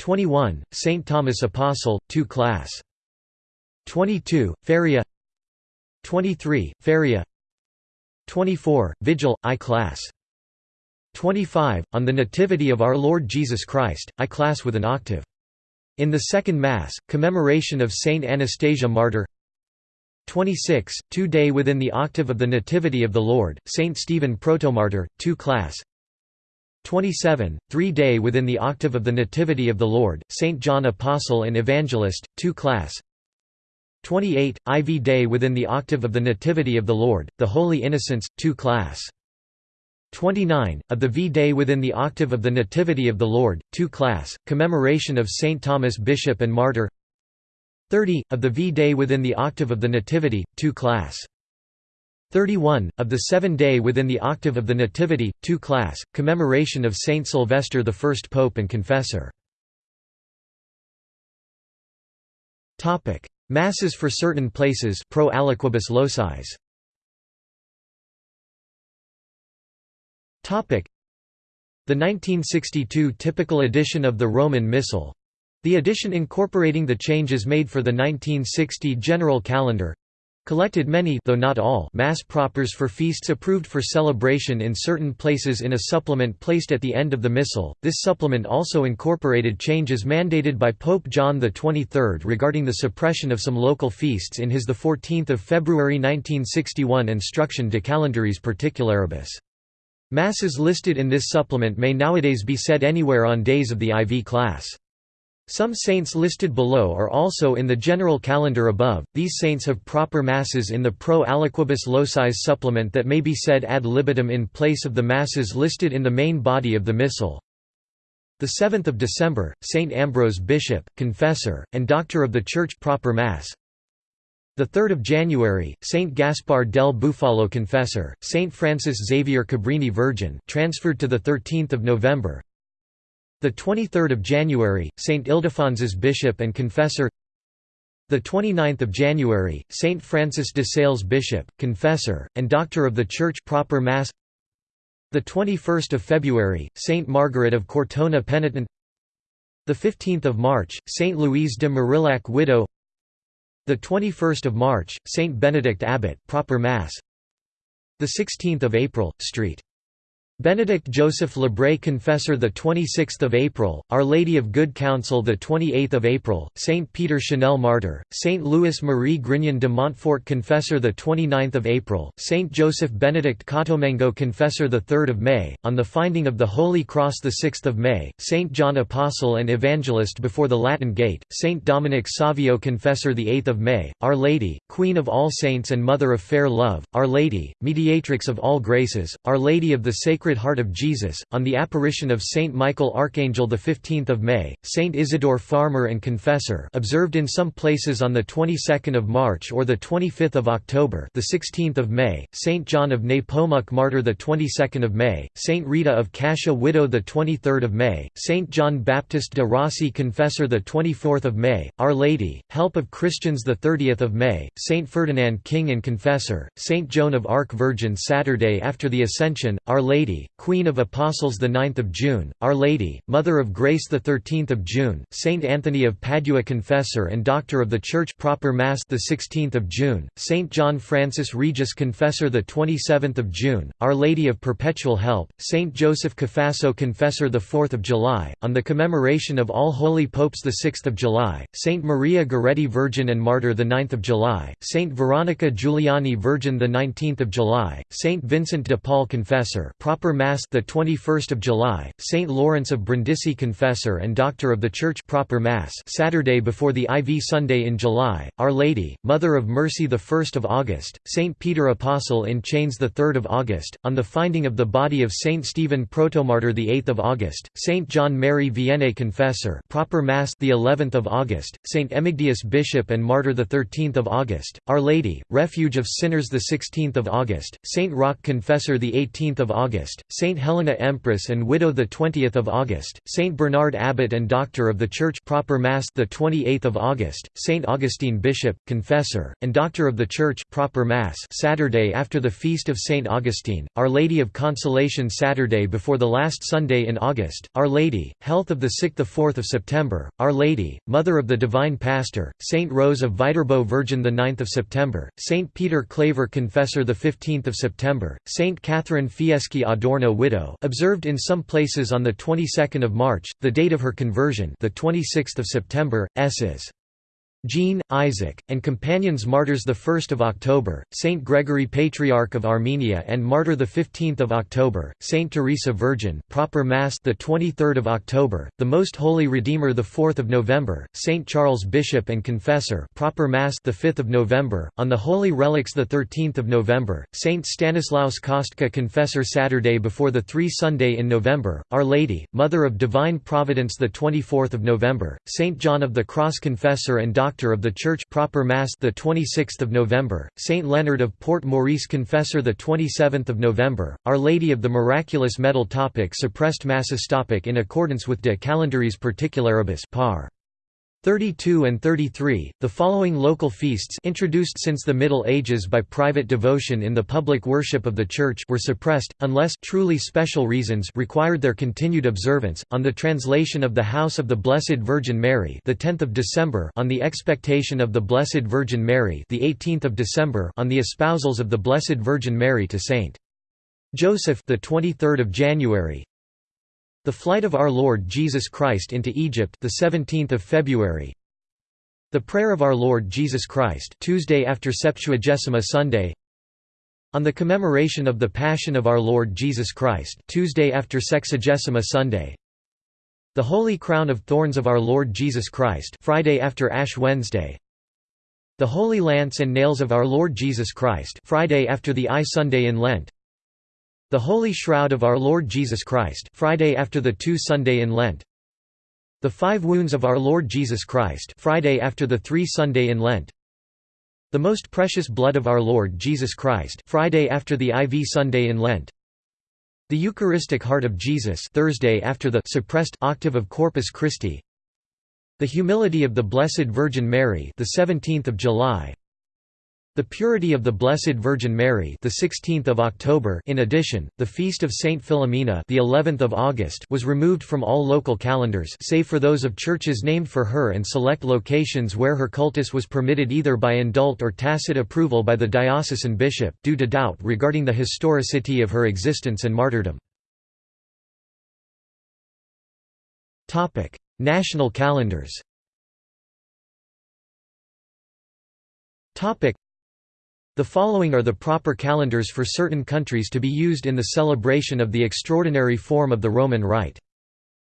Speaker 1: 21. St. Thomas Apostle, 2 Class. 22. Feria 23. Feria 24. Vigil, I Class. 25. On the Nativity of Our Lord Jesus Christ, I Class with an octave. In the Second Mass, commemoration of Saint Anastasia Martyr 26. Two-day within the octave of the Nativity of the Lord, Saint Stephen Protomartyr, 2 Class 27, three-day within the octave of the Nativity of the Lord, St. John Apostle and Evangelist, 2 Class 28, IV day within the octave of the Nativity of the Lord, the Holy Innocents, 2 Class 29, of the V day within the octave of the Nativity of the Lord, 2 Class, commemoration of St. Thomas Bishop and Martyr 30, of the V day within the octave of the Nativity, 2 Class 31, of the seven-day within the octave of the Nativity, 2 Class, commemoration of Saint Sylvester I Pope and Confessor. Masses for certain places pro aliquibus locis. The 1962 typical edition of the Roman Missal the edition incorporating the changes made for the 1960 general calendar collected many though not all mass propers for feasts approved for celebration in certain places in a supplement placed at the end of the missal. This supplement also incorporated changes mandated by Pope John XXIII regarding the suppression of some local feasts in his 14 February 1961 Instruction de Calendaris Particularibus. Masses listed in this supplement may nowadays be said anywhere on days of the IV class. Some saints listed below are also in the general calendar above. These saints have proper masses in the Pro Aliquibus Locis supplement that may be said ad libitum in place of the masses listed in the main body of the Missal. The 7th of December, Saint Ambrose Bishop, Confessor, and Doctor of the Church proper Mass. The 3rd of January, Saint Gaspar del Bufalo Confessor, Saint Francis Xavier Cabrini Virgin, transferred to the 13th of November. The 23rd of January, Saint Ildefonsus Bishop and Confessor. The 29th of January, Saint Francis de Sales Bishop, Confessor, and Doctor of the Church proper Mass. The 21st of February, Saint Margaret of Cortona Penitent. The 15th of March, Saint Louise de Marillac Widow. The 21st of March, Saint Benedict Abbot proper Mass. The 16th of April, St. Benedict Joseph Labre Confessor the 26th of April, Our Lady of Good Counsel the 28th of April, Saint Peter Chanel Martyr, Saint Louis Marie Grignion de Montfort Confessor the 29th of April, Saint Joseph Benedict Cottolengo Confessor the 3rd of May, on the finding of the Holy Cross the 6th of May, Saint John Apostle and Evangelist before the Latin Gate, Saint Dominic Savio Confessor the 8th of May, Our Lady, Queen of all saints and Mother of fair love, Our Lady, Mediatrix of all graces, Our Lady of the Sacred Sacred Heart of Jesus, on the apparition of Saint Michael Archangel 15 May, Saint Isidore Farmer and Confessor observed in some places on the 22nd of March or the 25th of October the 16th of May, Saint John of Nepomuk Martyr the 22nd of May, Saint Rita of Cascia Widow the 23rd of May, Saint John Baptist de Rossi Confessor the 24th of May, Our Lady, Help of Christians the 30th of May, Saint Ferdinand King and Confessor, Saint Joan of Arc Virgin Saturday after the Ascension, Our Lady Queen of Apostles the 9th of June, Our Lady, Mother of Grace the 13th of June, Saint Anthony of Padua Confessor and Doctor of the Church Proper Mass the 16th of June, Saint John Francis Regis Confessor the 27th of June, Our Lady of Perpetual Help, Saint Joseph Cafasso Confessor the 4th of July, on the commemoration of all holy popes the 6th of July, Saint Maria Goretti Virgin and Martyr the 9th of July, Saint Veronica Giuliani Virgin the 19th of July, Saint Vincent de Paul Confessor proper Proper Mass the 21st of July, Saint Lawrence of Brindisi Confessor and Doctor of the Church Proper Mass Saturday before the IV Sunday in July, Our Lady, Mother of Mercy the 1st of August, Saint Peter Apostle in Chains the 3rd of August, on the finding of the body of Saint Stephen Protomartyr the 8th of August, Saint John Mary Vianney Confessor Proper Mass the 11th of August, Saint Emigdius Bishop and Martyr the 13th of August, Our Lady, Refuge of Sinners the 16th of August, Saint Roch Confessor the 18th of August August, Saint Helena Empress and Widow the 20th of August, Saint Bernard Abbot and Doctor of the Church Proper Mass the 28th of August, Saint Augustine Bishop, Confessor, and Doctor of the Church Proper Mass Saturday after the feast of Saint Augustine, Our Lady of Consolation Saturday before the last Sunday in August, Our Lady, Health of the Sick the 4th of September, Our Lady, Mother of the Divine Pastor, Saint Rose of Viterbo Virgin the 9th of September, Saint Peter Claver Confessor the 15th of September, Saint Catherine Fieschi Adorno widow observed in some places on the 22nd of March, the date of her conversion the 26th of September, S's. Jean, Isaac, and companions martyrs 1 October, Saint Gregory Patriarch of Armenia and martyr 15 October, Saint Teresa Virgin proper Mass 23 October, the Most Holy Redeemer 4 November, Saint Charles Bishop and Confessor proper Mass 5 November, on the Holy Relics 13 November, Saint Stanislaus Kostka Confessor Saturday before the Three Sunday in November, Our Lady, Mother of Divine Providence 24 November, Saint John of the Cross Confessor and Doctor Doctor of the Church Proper Mass the 26th of November, Saint Leonard of Port Maurice Confessor the 27th of November, Our Lady of the Miraculous Medal topic suppressed masses topic in accordance with De Calendaris Particularibus par 32 and 33, the following local feasts introduced since the Middle Ages by private devotion in the public worship of the Church were suppressed, unless truly special reasons required their continued observance, on the translation of the House of the Blessed Virgin Mary the 10th of December on the expectation of the Blessed Virgin Mary the 18th of December on the espousals of the Blessed Virgin Mary to Saint Joseph the 23rd of January the Flight of Our Lord Jesus Christ into Egypt the 17th of February. The Prayer of Our Lord Jesus Christ Tuesday after Septuagesima Sunday. On the commemoration of the Passion of Our Lord Jesus Christ Tuesday after Sexagesima Sunday. The Holy Crown of Thorns of Our Lord Jesus Christ Friday after Ash Wednesday. The Holy Lance and Nails of Our Lord Jesus Christ Friday after the Eye Sunday in Lent the Holy Shroud of Our Lord Jesus Christ Friday after the two Sunday in Lent. The Five Wounds of Our Lord Jesus Christ Friday after the three Sunday in Lent. The Most Precious Blood of Our Lord Jesus Christ Friday after the IV Sunday in Lent. The Eucharistic Heart of Jesus Thursday after the suppressed octave of Corpus Christi. The Humility of the Blessed Virgin Mary the 17th of July the purity of the Blessed Virgin Mary, the 16th of October. In addition, the feast of Saint Philomena, the 11th of August, was removed from all local calendars save for those of churches named for her and select locations where her cultus was permitted either by indult or tacit approval by the diocesan bishop due to doubt regarding the historicity of her existence and martyrdom. Topic: National calendars. Topic the following are the proper calendars for certain countries to be used in the celebration of the extraordinary form of the Roman Rite.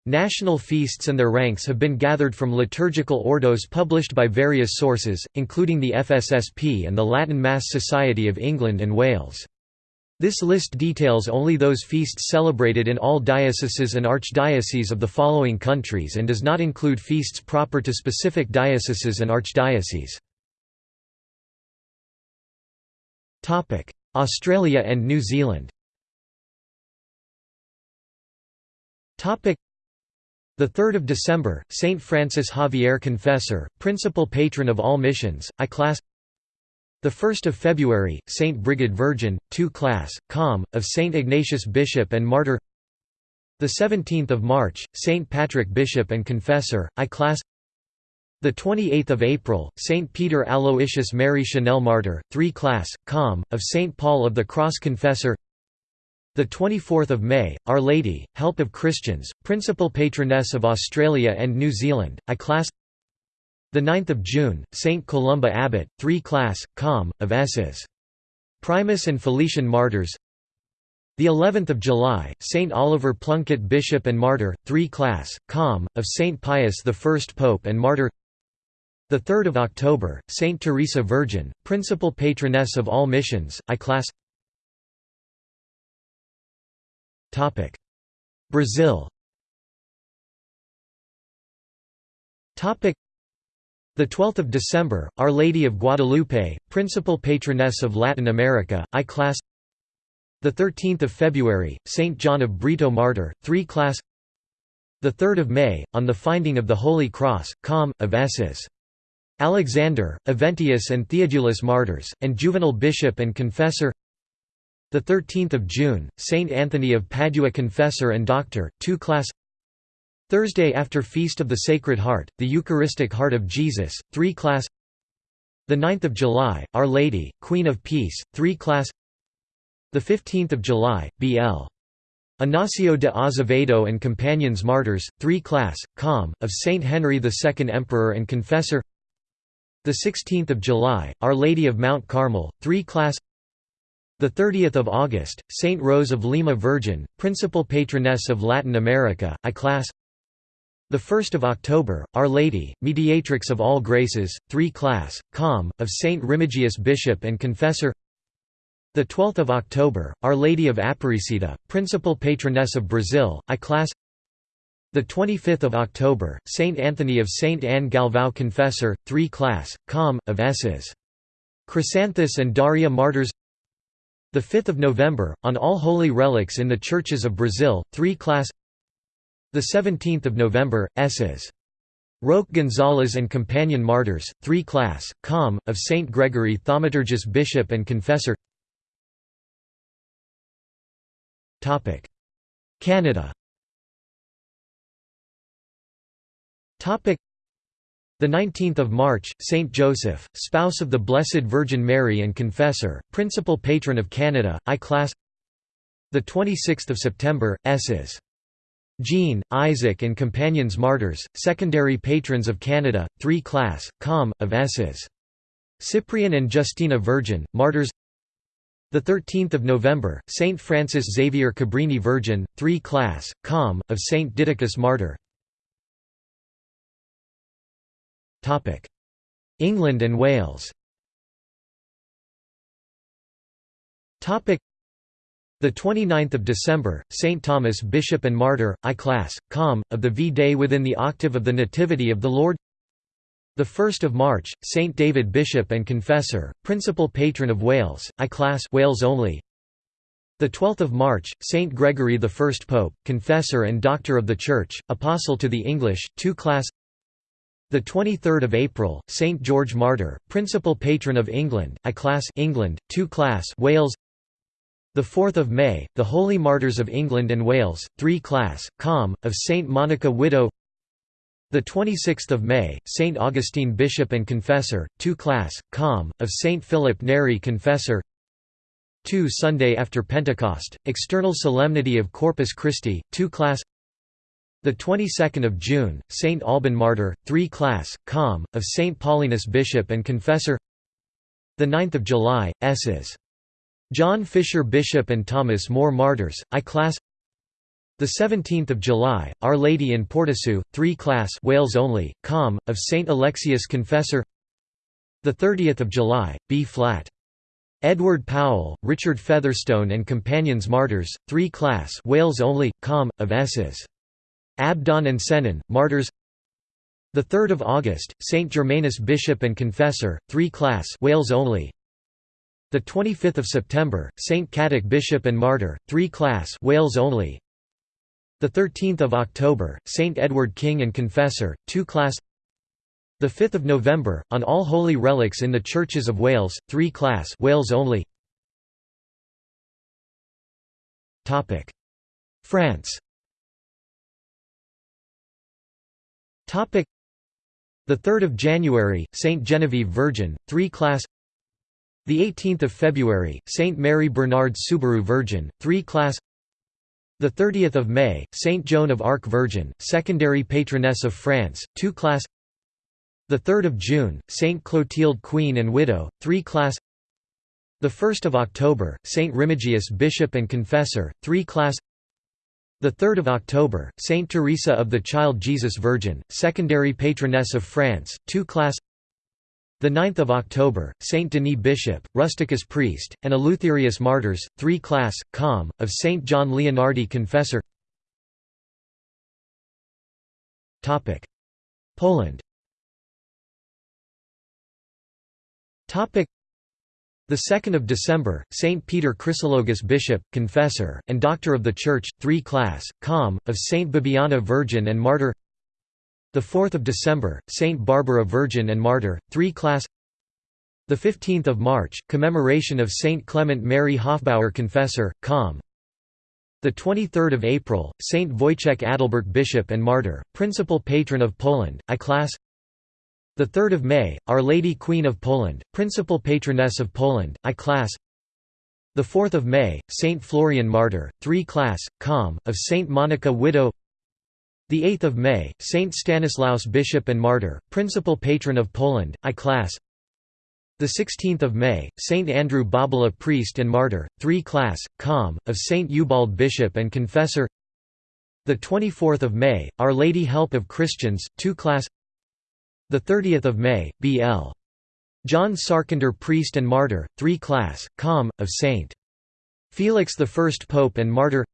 Speaker 1: National feasts and their ranks have been gathered from liturgical ordos published by various sources, including the FSSP and the Latin Mass Society of England and Wales. This list details only those feasts celebrated in all dioceses and archdioceses of the following countries and does not include feasts proper to specific dioceses and archdioceses. Australia and New Zealand Topic: the 3rd of December, Saint Francis Xavier Confessor, principal patron of all missions, I class. The 1st of February, Saint Brigid Virgin, 2 class, com, of Saint Ignatius Bishop and Martyr. The 17th of March, Saint Patrick Bishop and Confessor, I class. The 28th of April, Saint Peter Aloysius Mary Chanel Martyr, 3 class, com, of Saint Paul of the Cross Confessor. The 24th of May, Our Lady, Help of Christians, principal patroness of Australia and New Zealand, I class. The 9th of June, Saint Columba Abbot, 3 class, com, of Esses. Primus and Felician martyrs. The 11th of July, Saint Oliver Plunkett Bishop and Martyr, 3 class, com, of Saint Pius I Pope and Martyr. The 3rd of October, Saint Teresa Virgin, principal patroness of all missions, I class. Topic: Brazil. Topic: The 12th of December, Our Lady of Guadalupe, principal patroness of Latin America, I class. The 13th of February, Saint John of Brito Martyr, 3 class. The 3rd of May, on the finding of the Holy Cross, com. of Esses. Alexander, Eventius and Theodulus martyrs, and Juvenal bishop and confessor the 13th of June, Saint Anthony of Padua Confessor and Doctor, 2 class. Thursday after Feast of the Sacred Heart, the Eucharistic Heart of Jesus, 3 class. The 9th of July, Our Lady, Queen of Peace, 3 class. The 15th of July, B.L. Ignacio de Azevedo and Companions Martyrs, 3 class, com, of Saint Henry II Emperor and Confessor. The 16th of July, Our Lady of Mount Carmel, 3 class. The 30th of August, Saint Rose of Lima Virgin, principal patroness of Latin America, I class. The 1st of October, Our Lady, Mediatrix of all graces, 3 class, com, of Saint Remigius Bishop and Confessor. The 12th of October, Our Lady of Aparecida, principal patroness of Brazil, I class. The 25th of October, Saint Anthony of Saint Anne Galvão Confessor, 3 class, com, of S's. Chrysanthus and Daria martyrs. The 5th of November, on all holy relics in the churches of Brazil, 3 class The 17th of November, Esses. Roque Gonzalez and Companion Martyrs, 3 class, com, of Saint Gregory Thaumaturgus Bishop and Confessor Canada the 19th of March, Saint Joseph, spouse of the Blessed Virgin Mary and confessor, principal patron of Canada, I class. The 26th of September, S's. Jean, Isaac and companions martyrs, secondary patrons of Canada, 3 class, com, of S's. Cyprian and Justina Virgin, martyrs. The 13th of November, Saint Francis Xavier Cabrini Virgin, 3 class, com, of Saint Didacus Martyr. England and Wales the 29th of December, St Thomas Bishop and Martyr, I class, com, of the V-Day within the octave of the Nativity of the Lord. The 1st of March, St David Bishop and Confessor, principal patron of Wales, I class Wales only. The 12th of March, St Gregory I Pope, confessor and doctor of the Church, apostle to the English, 2 class. The 23rd of April, Saint George Martyr, principal patron of England, I class England, 2 class Wales. The 4th of May, the Holy Martyrs of England and Wales, 3 class, com, of Saint Monica Widow. The 26th of May, Saint Augustine Bishop and Confessor, 2 class, com, of Saint Philip Neri Confessor. 2 Sunday after Pentecost, external solemnity of Corpus Christi, 2 class. The 22nd of June, Saint Alban Martyr, 3 class, Com, of Saint Paulinus Bishop and Confessor. The 9th of July, S's. John Fisher Bishop and Thomas More Martyrs, I class. The 17th of July, Our Lady in Porticu, 3 class, Wales only, Com, of Saint Alexius Confessor. The 30th of July, B flat. Edward Powell, Richard Featherstone and Companions Martyrs, 3 class, Wales only, Com, of S's. Abdon and Sennen, martyrs the 3rd of August, Saint Germanus Bishop and Confessor, 3 class Wales only. The 25th of September, Saint Cadoc Bishop and Martyr, 3 class Wales only. The 13th of October, Saint Edward King and Confessor, 2 class. The 5th of November, on all holy relics in the churches of Wales, 3 class Wales only. Topic: France. Topic. The 3rd of January Saint Genevieve Virgin 3 class. The 18th of February Saint Mary Bernard Soubirous Virgin 3 class. The 30th of May Saint Joan of Arc Virgin secondary patroness of France 2 class. The 3rd of June Saint Clotilde Queen and Widow 3 class. The 1st of October Saint Remigius Bishop and Confessor 3 class the 3rd of October, Saint Teresa of the Child Jesus Virgin, secondary patroness of France, 2 class. The 9th of October, Saint Denis Bishop, rusticus priest, and Eleutherius martyrs, 3 class, com, of Saint John Leonardi Confessor. Poland. Topic: the 2nd of December, Saint Peter Chrysologus Bishop, Confessor, and Doctor of the Church, 3 class, com, of Saint Bibiana Virgin and Martyr. The 4th of December, Saint Barbara Virgin and Martyr, 3 class. The 15th of March, commemoration of Saint Clement Mary Hofbauer Confessor, com. The 23rd of April, Saint Wojciech Adalbert Bishop and Martyr, principal patron of Poland, I class. The 3rd of May, Our Lady Queen of Poland, principal patroness of Poland, I class. The 4th of May, Saint Florian Martyr, 3 class, com, of Saint Monica Widow. The 8th of May, Saint Stanislaus Bishop and Martyr, principal patron of Poland, I class. The 16th of May, Saint Andrew Bobola Priest and Martyr, 3 class, com, of Saint Ubald Bishop and Confessor. The 24th of May, Our Lady Help of Christians, 2 class. The 30th of May, B.L. John Sarkander Priest and Martyr, 3 class, com, of St. Felix I Pope and Martyr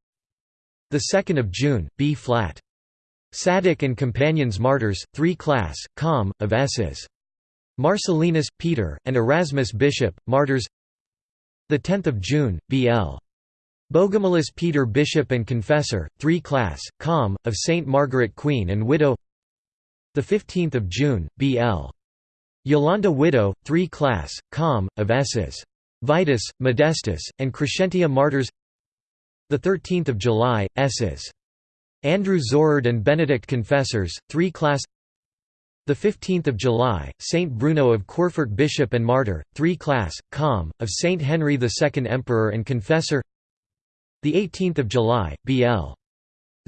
Speaker 1: The 2nd of June, B flat. Sadoc and Companions Martyrs, 3 class, com, of S's. Marcellinus, Peter, and Erasmus Bishop, Martyrs The 10th of June, B.L. Bogomilus Peter Bishop and Confessor, 3 class, com, of Saint Margaret Queen and Widow the 15th of June, B.L. Yolanda Widow, 3 class, com, of S's. Vitus, Modestus, and Crescentia Martyrs the 13th of July, S's. Andrew Zorard and Benedict Confessors, 3 class the 15th of July, Saint Bruno of Querfurt, Bishop and Martyr, 3 class, com, of Saint Henry II Emperor and Confessor the 18th of July, B.L.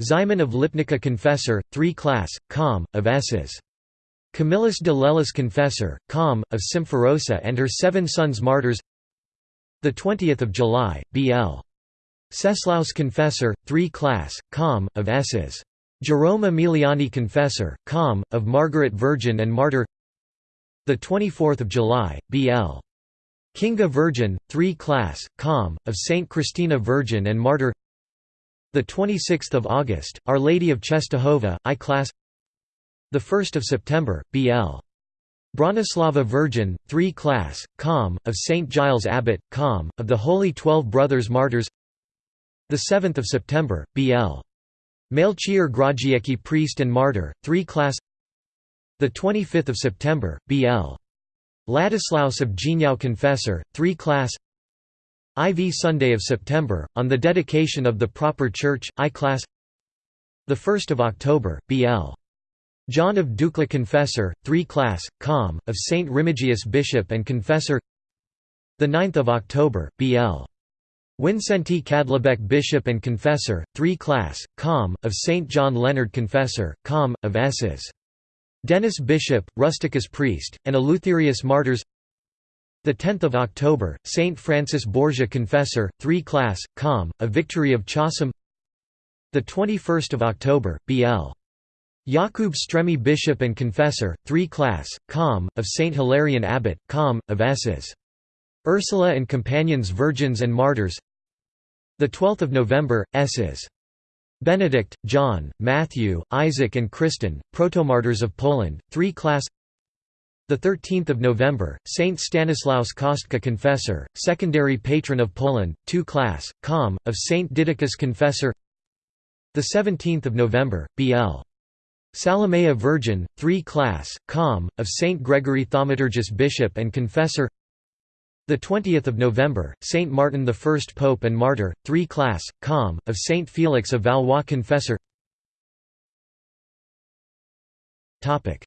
Speaker 1: Simon of Lipnica Confessor, 3 class, com, of S's. Camillus de Lellis Confessor, com, of Symphorosa and her seven sons martyrs 20 July, B.L. Ceslaus Confessor, 3 class, com, of S's. Jerome Emiliani Confessor, com, of Margaret Virgin and Martyr 24 July, B.L. Kinga Virgin, 3 class, com, of Saint Christina Virgin and Martyr the 26th of August, Our Lady of Czestochowa, I class. The 1st of September, B.L. Bronislava Virgin, 3 class, com, of St. Giles Abbot, com, of the Holy Twelve Brothers Martyrs. The 7th of September, B.L. Melchior Grodziecki priest and martyr, 3 class. The 25th of September, B.L. Ladislaus of Geniau confessor, 3 class. IV Sunday of September, on the dedication of the proper church, I class 1 October, B.L. John of Dukla Confessor, 3 class, com, of St. Remigius Bishop and Confessor 9 October, B.L. Wincenty Kadlubek Bishop and Confessor, 3 Class, Com, of St. John Leonard Confessor, Com, of Esses. Denis Bishop, Rusticus Priest, and Eleutherius Martyrs 10 October, St. Francis Borgia Confessor, 3 Class, Com, a Victory of Chocim 21 October, B.L. Jakub Stremi Bishop and Confessor, 3 Class, Com, of St. Hilarion Abbot, Com, of Esses. Ursula and Companions Virgins and Martyrs 12 November, Esses. Benedict, John, Matthew, Isaac and Kristen, Protomartyrs of Poland, 3 Class 13 November, Saint Stanislaus Kostka Confessor, secondary patron of Poland, 2 Class, Com, of Saint Didacus Confessor 17 November, B.L. Salomea Virgin, 3 Class, Com, of Saint Gregory Thaumaturgus Bishop and Confessor the 20th of November, Saint Martin the First Pope and Martyr, 3 Class, Com, of Saint Felix of Valois Confessor. Topic: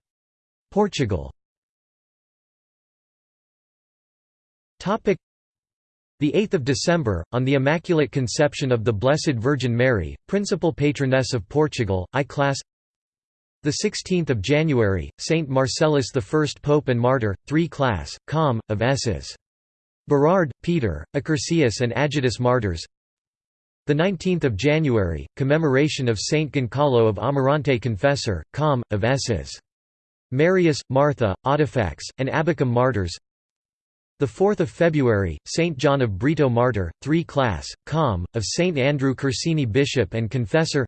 Speaker 1: Portugal. The 8th of December, on the Immaculate Conception of the Blessed Virgin Mary, principal patroness of Portugal, I class. The 16th of January, Saint Marcellus I Pope and Martyr, 3 Class, Com, of S's. Berard, Peter, Accursius and Adjutus Martyrs the 19th of January, commemoration of Saint Goncalo of Amarante Confessor, Com, of S's. Marius, Martha, Audifax, and Abachum Martyrs the 4th of February, Saint John of Brito Martyr, 3 Class, Com, of Saint Andrew Corsini Bishop and Confessor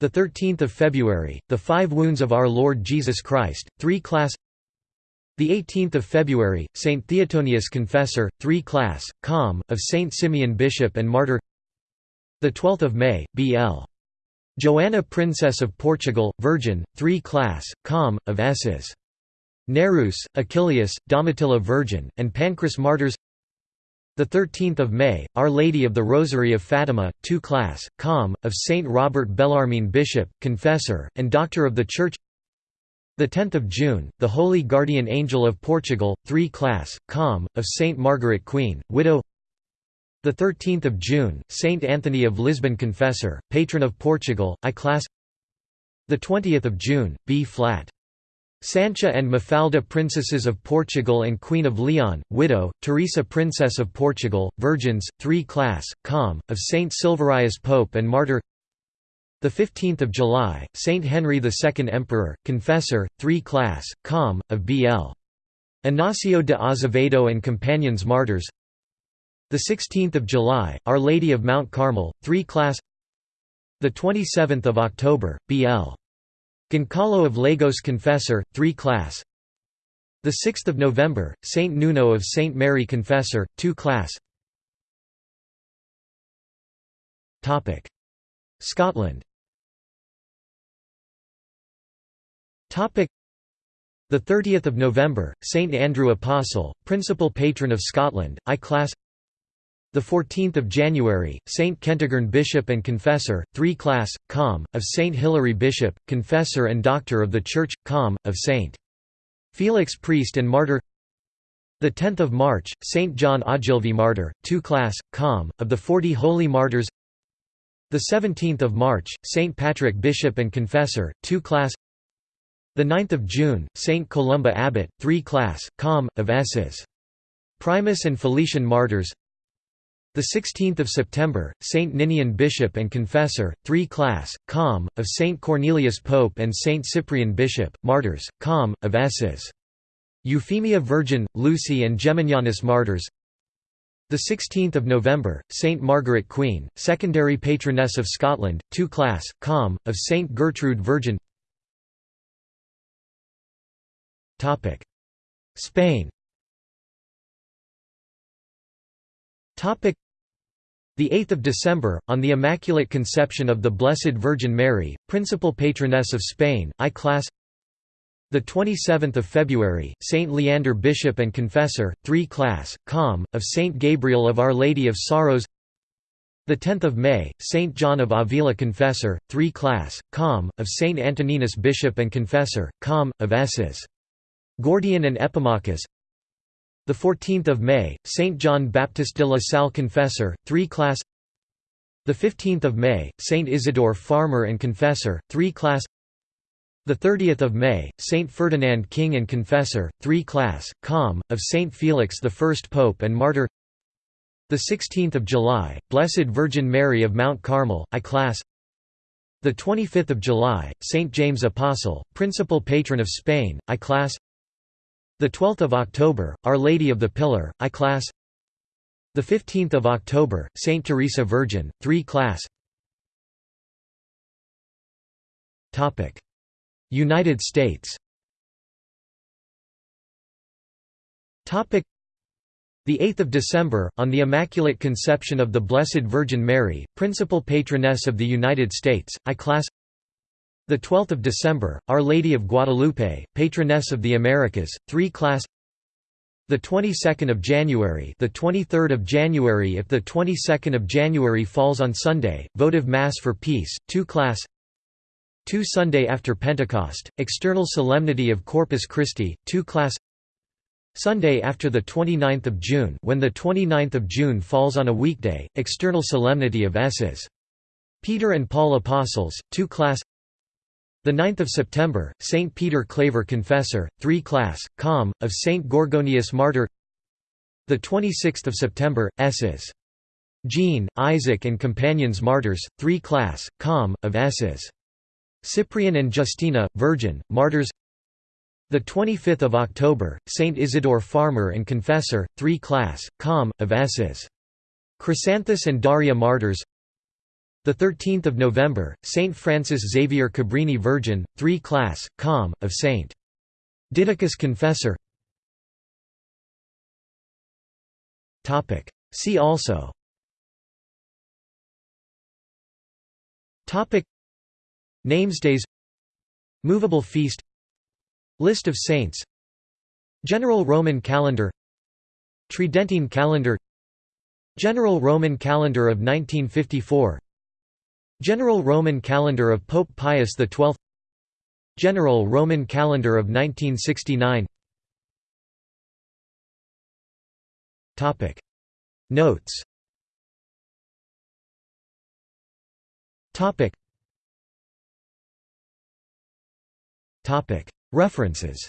Speaker 1: the 13th of February, the Five Wounds of Our Lord Jesus Christ, 3 Class the 18th of February, Saint Theotonius Confessor, 3 Class, Com, of Saint Simeon Bishop and Martyr. The 12th of May, B.L. Joanna Princess of Portugal, Virgin, 3 Class, Com, of Esses. Nereus, Achilleus, Domitilla Virgin, and Pancras Martyrs. The 13th of May, Our Lady of the Rosary of Fatima, 2 Class, Com, of Saint Robert Bellarmine Bishop, Confessor, and Doctor of the Church. The 10th of June, the Holy Guardian Angel of Portugal, 3 Class, Com, of Saint Margaret Queen, widow. The 13th of June, Saint Anthony of Lisbon Confessor, patron of Portugal, I class. The 20th of June, B flat. Sancha and Mafalda Princesses of Portugal and Queen of Leon, widow, Teresa Princess of Portugal, Virgins, 3 Class, Com, of Saint Silverius Pope and Martyr the 15th of July, Saint Henry II Emperor, Confessor, 3 Class, Com, of B.L. Inácio de Azevedo and Companions Martyrs. The 16th of July, Our Lady of Mount Carmel, 3 Class. The 27th of October, B.L. Goncalo of Lagos Confessor, 3 Class. The 6th of November, Saint Nuno of Saint Mary Confessor, 2 Class. Scotland. The 30th of November, Saint Andrew Apostle, principal patron of Scotland, I class. The 14th of January, Saint Kentigern Bishop and Confessor, 3 Class, Com, of Saint Hilary Bishop, Confessor and Doctor of the Church, Com, of Saint Felix Priest and Martyr. The 10th of March, Saint John Ogilvy Martyr, 2 Class, Com, of the Forty Holy Martyrs. The 17th of March, Saint Patrick Bishop and Confessor, 2 Class. The 9th of June, Saint Columba Abbot, 3 Class, Com, of Esses. Primus and Felician Martyrs. The 16th of September, Saint Ninian Bishop and Confessor, 3 Class, Com, of Saint Cornelius Pope and Saint Cyprian Bishop, Martyrs, Com, of Esses. Euphemia Virgin, Lucy and Geminianus Martyrs. The 16th of November, Saint Margaret Queen, secondary patroness of Scotland, 2 Class, Com, of Saint Gertrude Virgin. Spain the 8th of December, on the Immaculate Conception of the Blessed Virgin Mary, principal patroness of Spain, I class. The 27th of February, Saint Leander Bishop and Confessor, 3 Class, Com, of Saint Gabriel of Our Lady of Sorrows. The 10th of May, Saint John of Avila Confessor, 3 Class, Com, of Saint Antoninus Bishop and Confessor, Com, of Esses. Gordian and Epimachus The 14th of May, Saint John Baptist de la Salle Confessor, 3 class. The 15th of May, Saint Isidore Farmer and Confessor, 3 class. The 30th of May, Saint Ferdinand King and Confessor, 3 class, com. of Saint Felix the First Pope and Martyr. The 16th of July, Blessed Virgin Mary of Mount Carmel, I class. The 25th of July, Saint James Apostle, Principal Patron of Spain, I class. The 12th of October, Our Lady of the Pillar, I class. The 15th of October, Saint Teresa Virgin, 3 class. Topic: United States. Topic: the 8th of December, on the Immaculate Conception of the Blessed Virgin Mary, Principal Patroness of the United States, I class the 12th of December, Our Lady of Guadalupe, Patroness of the Americas, 3 class. The 22nd of January, the 23rd of January if the 22nd of January falls on Sunday, votive mass for peace, 2 class. 2 Sunday after Pentecost, external solemnity of Corpus Christi, 2 class. Sunday after the 29th of June, when the 29th of June falls on a weekday, external solemnity of S's. Peter and Paul Apostles, 2 class. The 9th of September, Saint Peter Claver Confessor, 3 class, com. of Saint Gorgonius Martyr. The 26th of September, S's. Jean, Isaac and companions martyrs, 3 class, com. of S's. Cyprian and Justina, Virgin, martyrs. The 25th of October, Saint Isidore Farmer and Confessor, 3 class, com. of S's. Chrysanthus and Daria martyrs. The 13th of November, Saint Francis Xavier Cabrini Virgin, 3 class, com. of Saint. Didacus Confessor. Topic. See also. Topic. Namesdays. Movable feast. List of saints. General Roman calendar. Tridentine calendar. General Roman calendar of 1954 General Roman calendar of Pope Pius XII General Roman calendar of 1969 Notes. References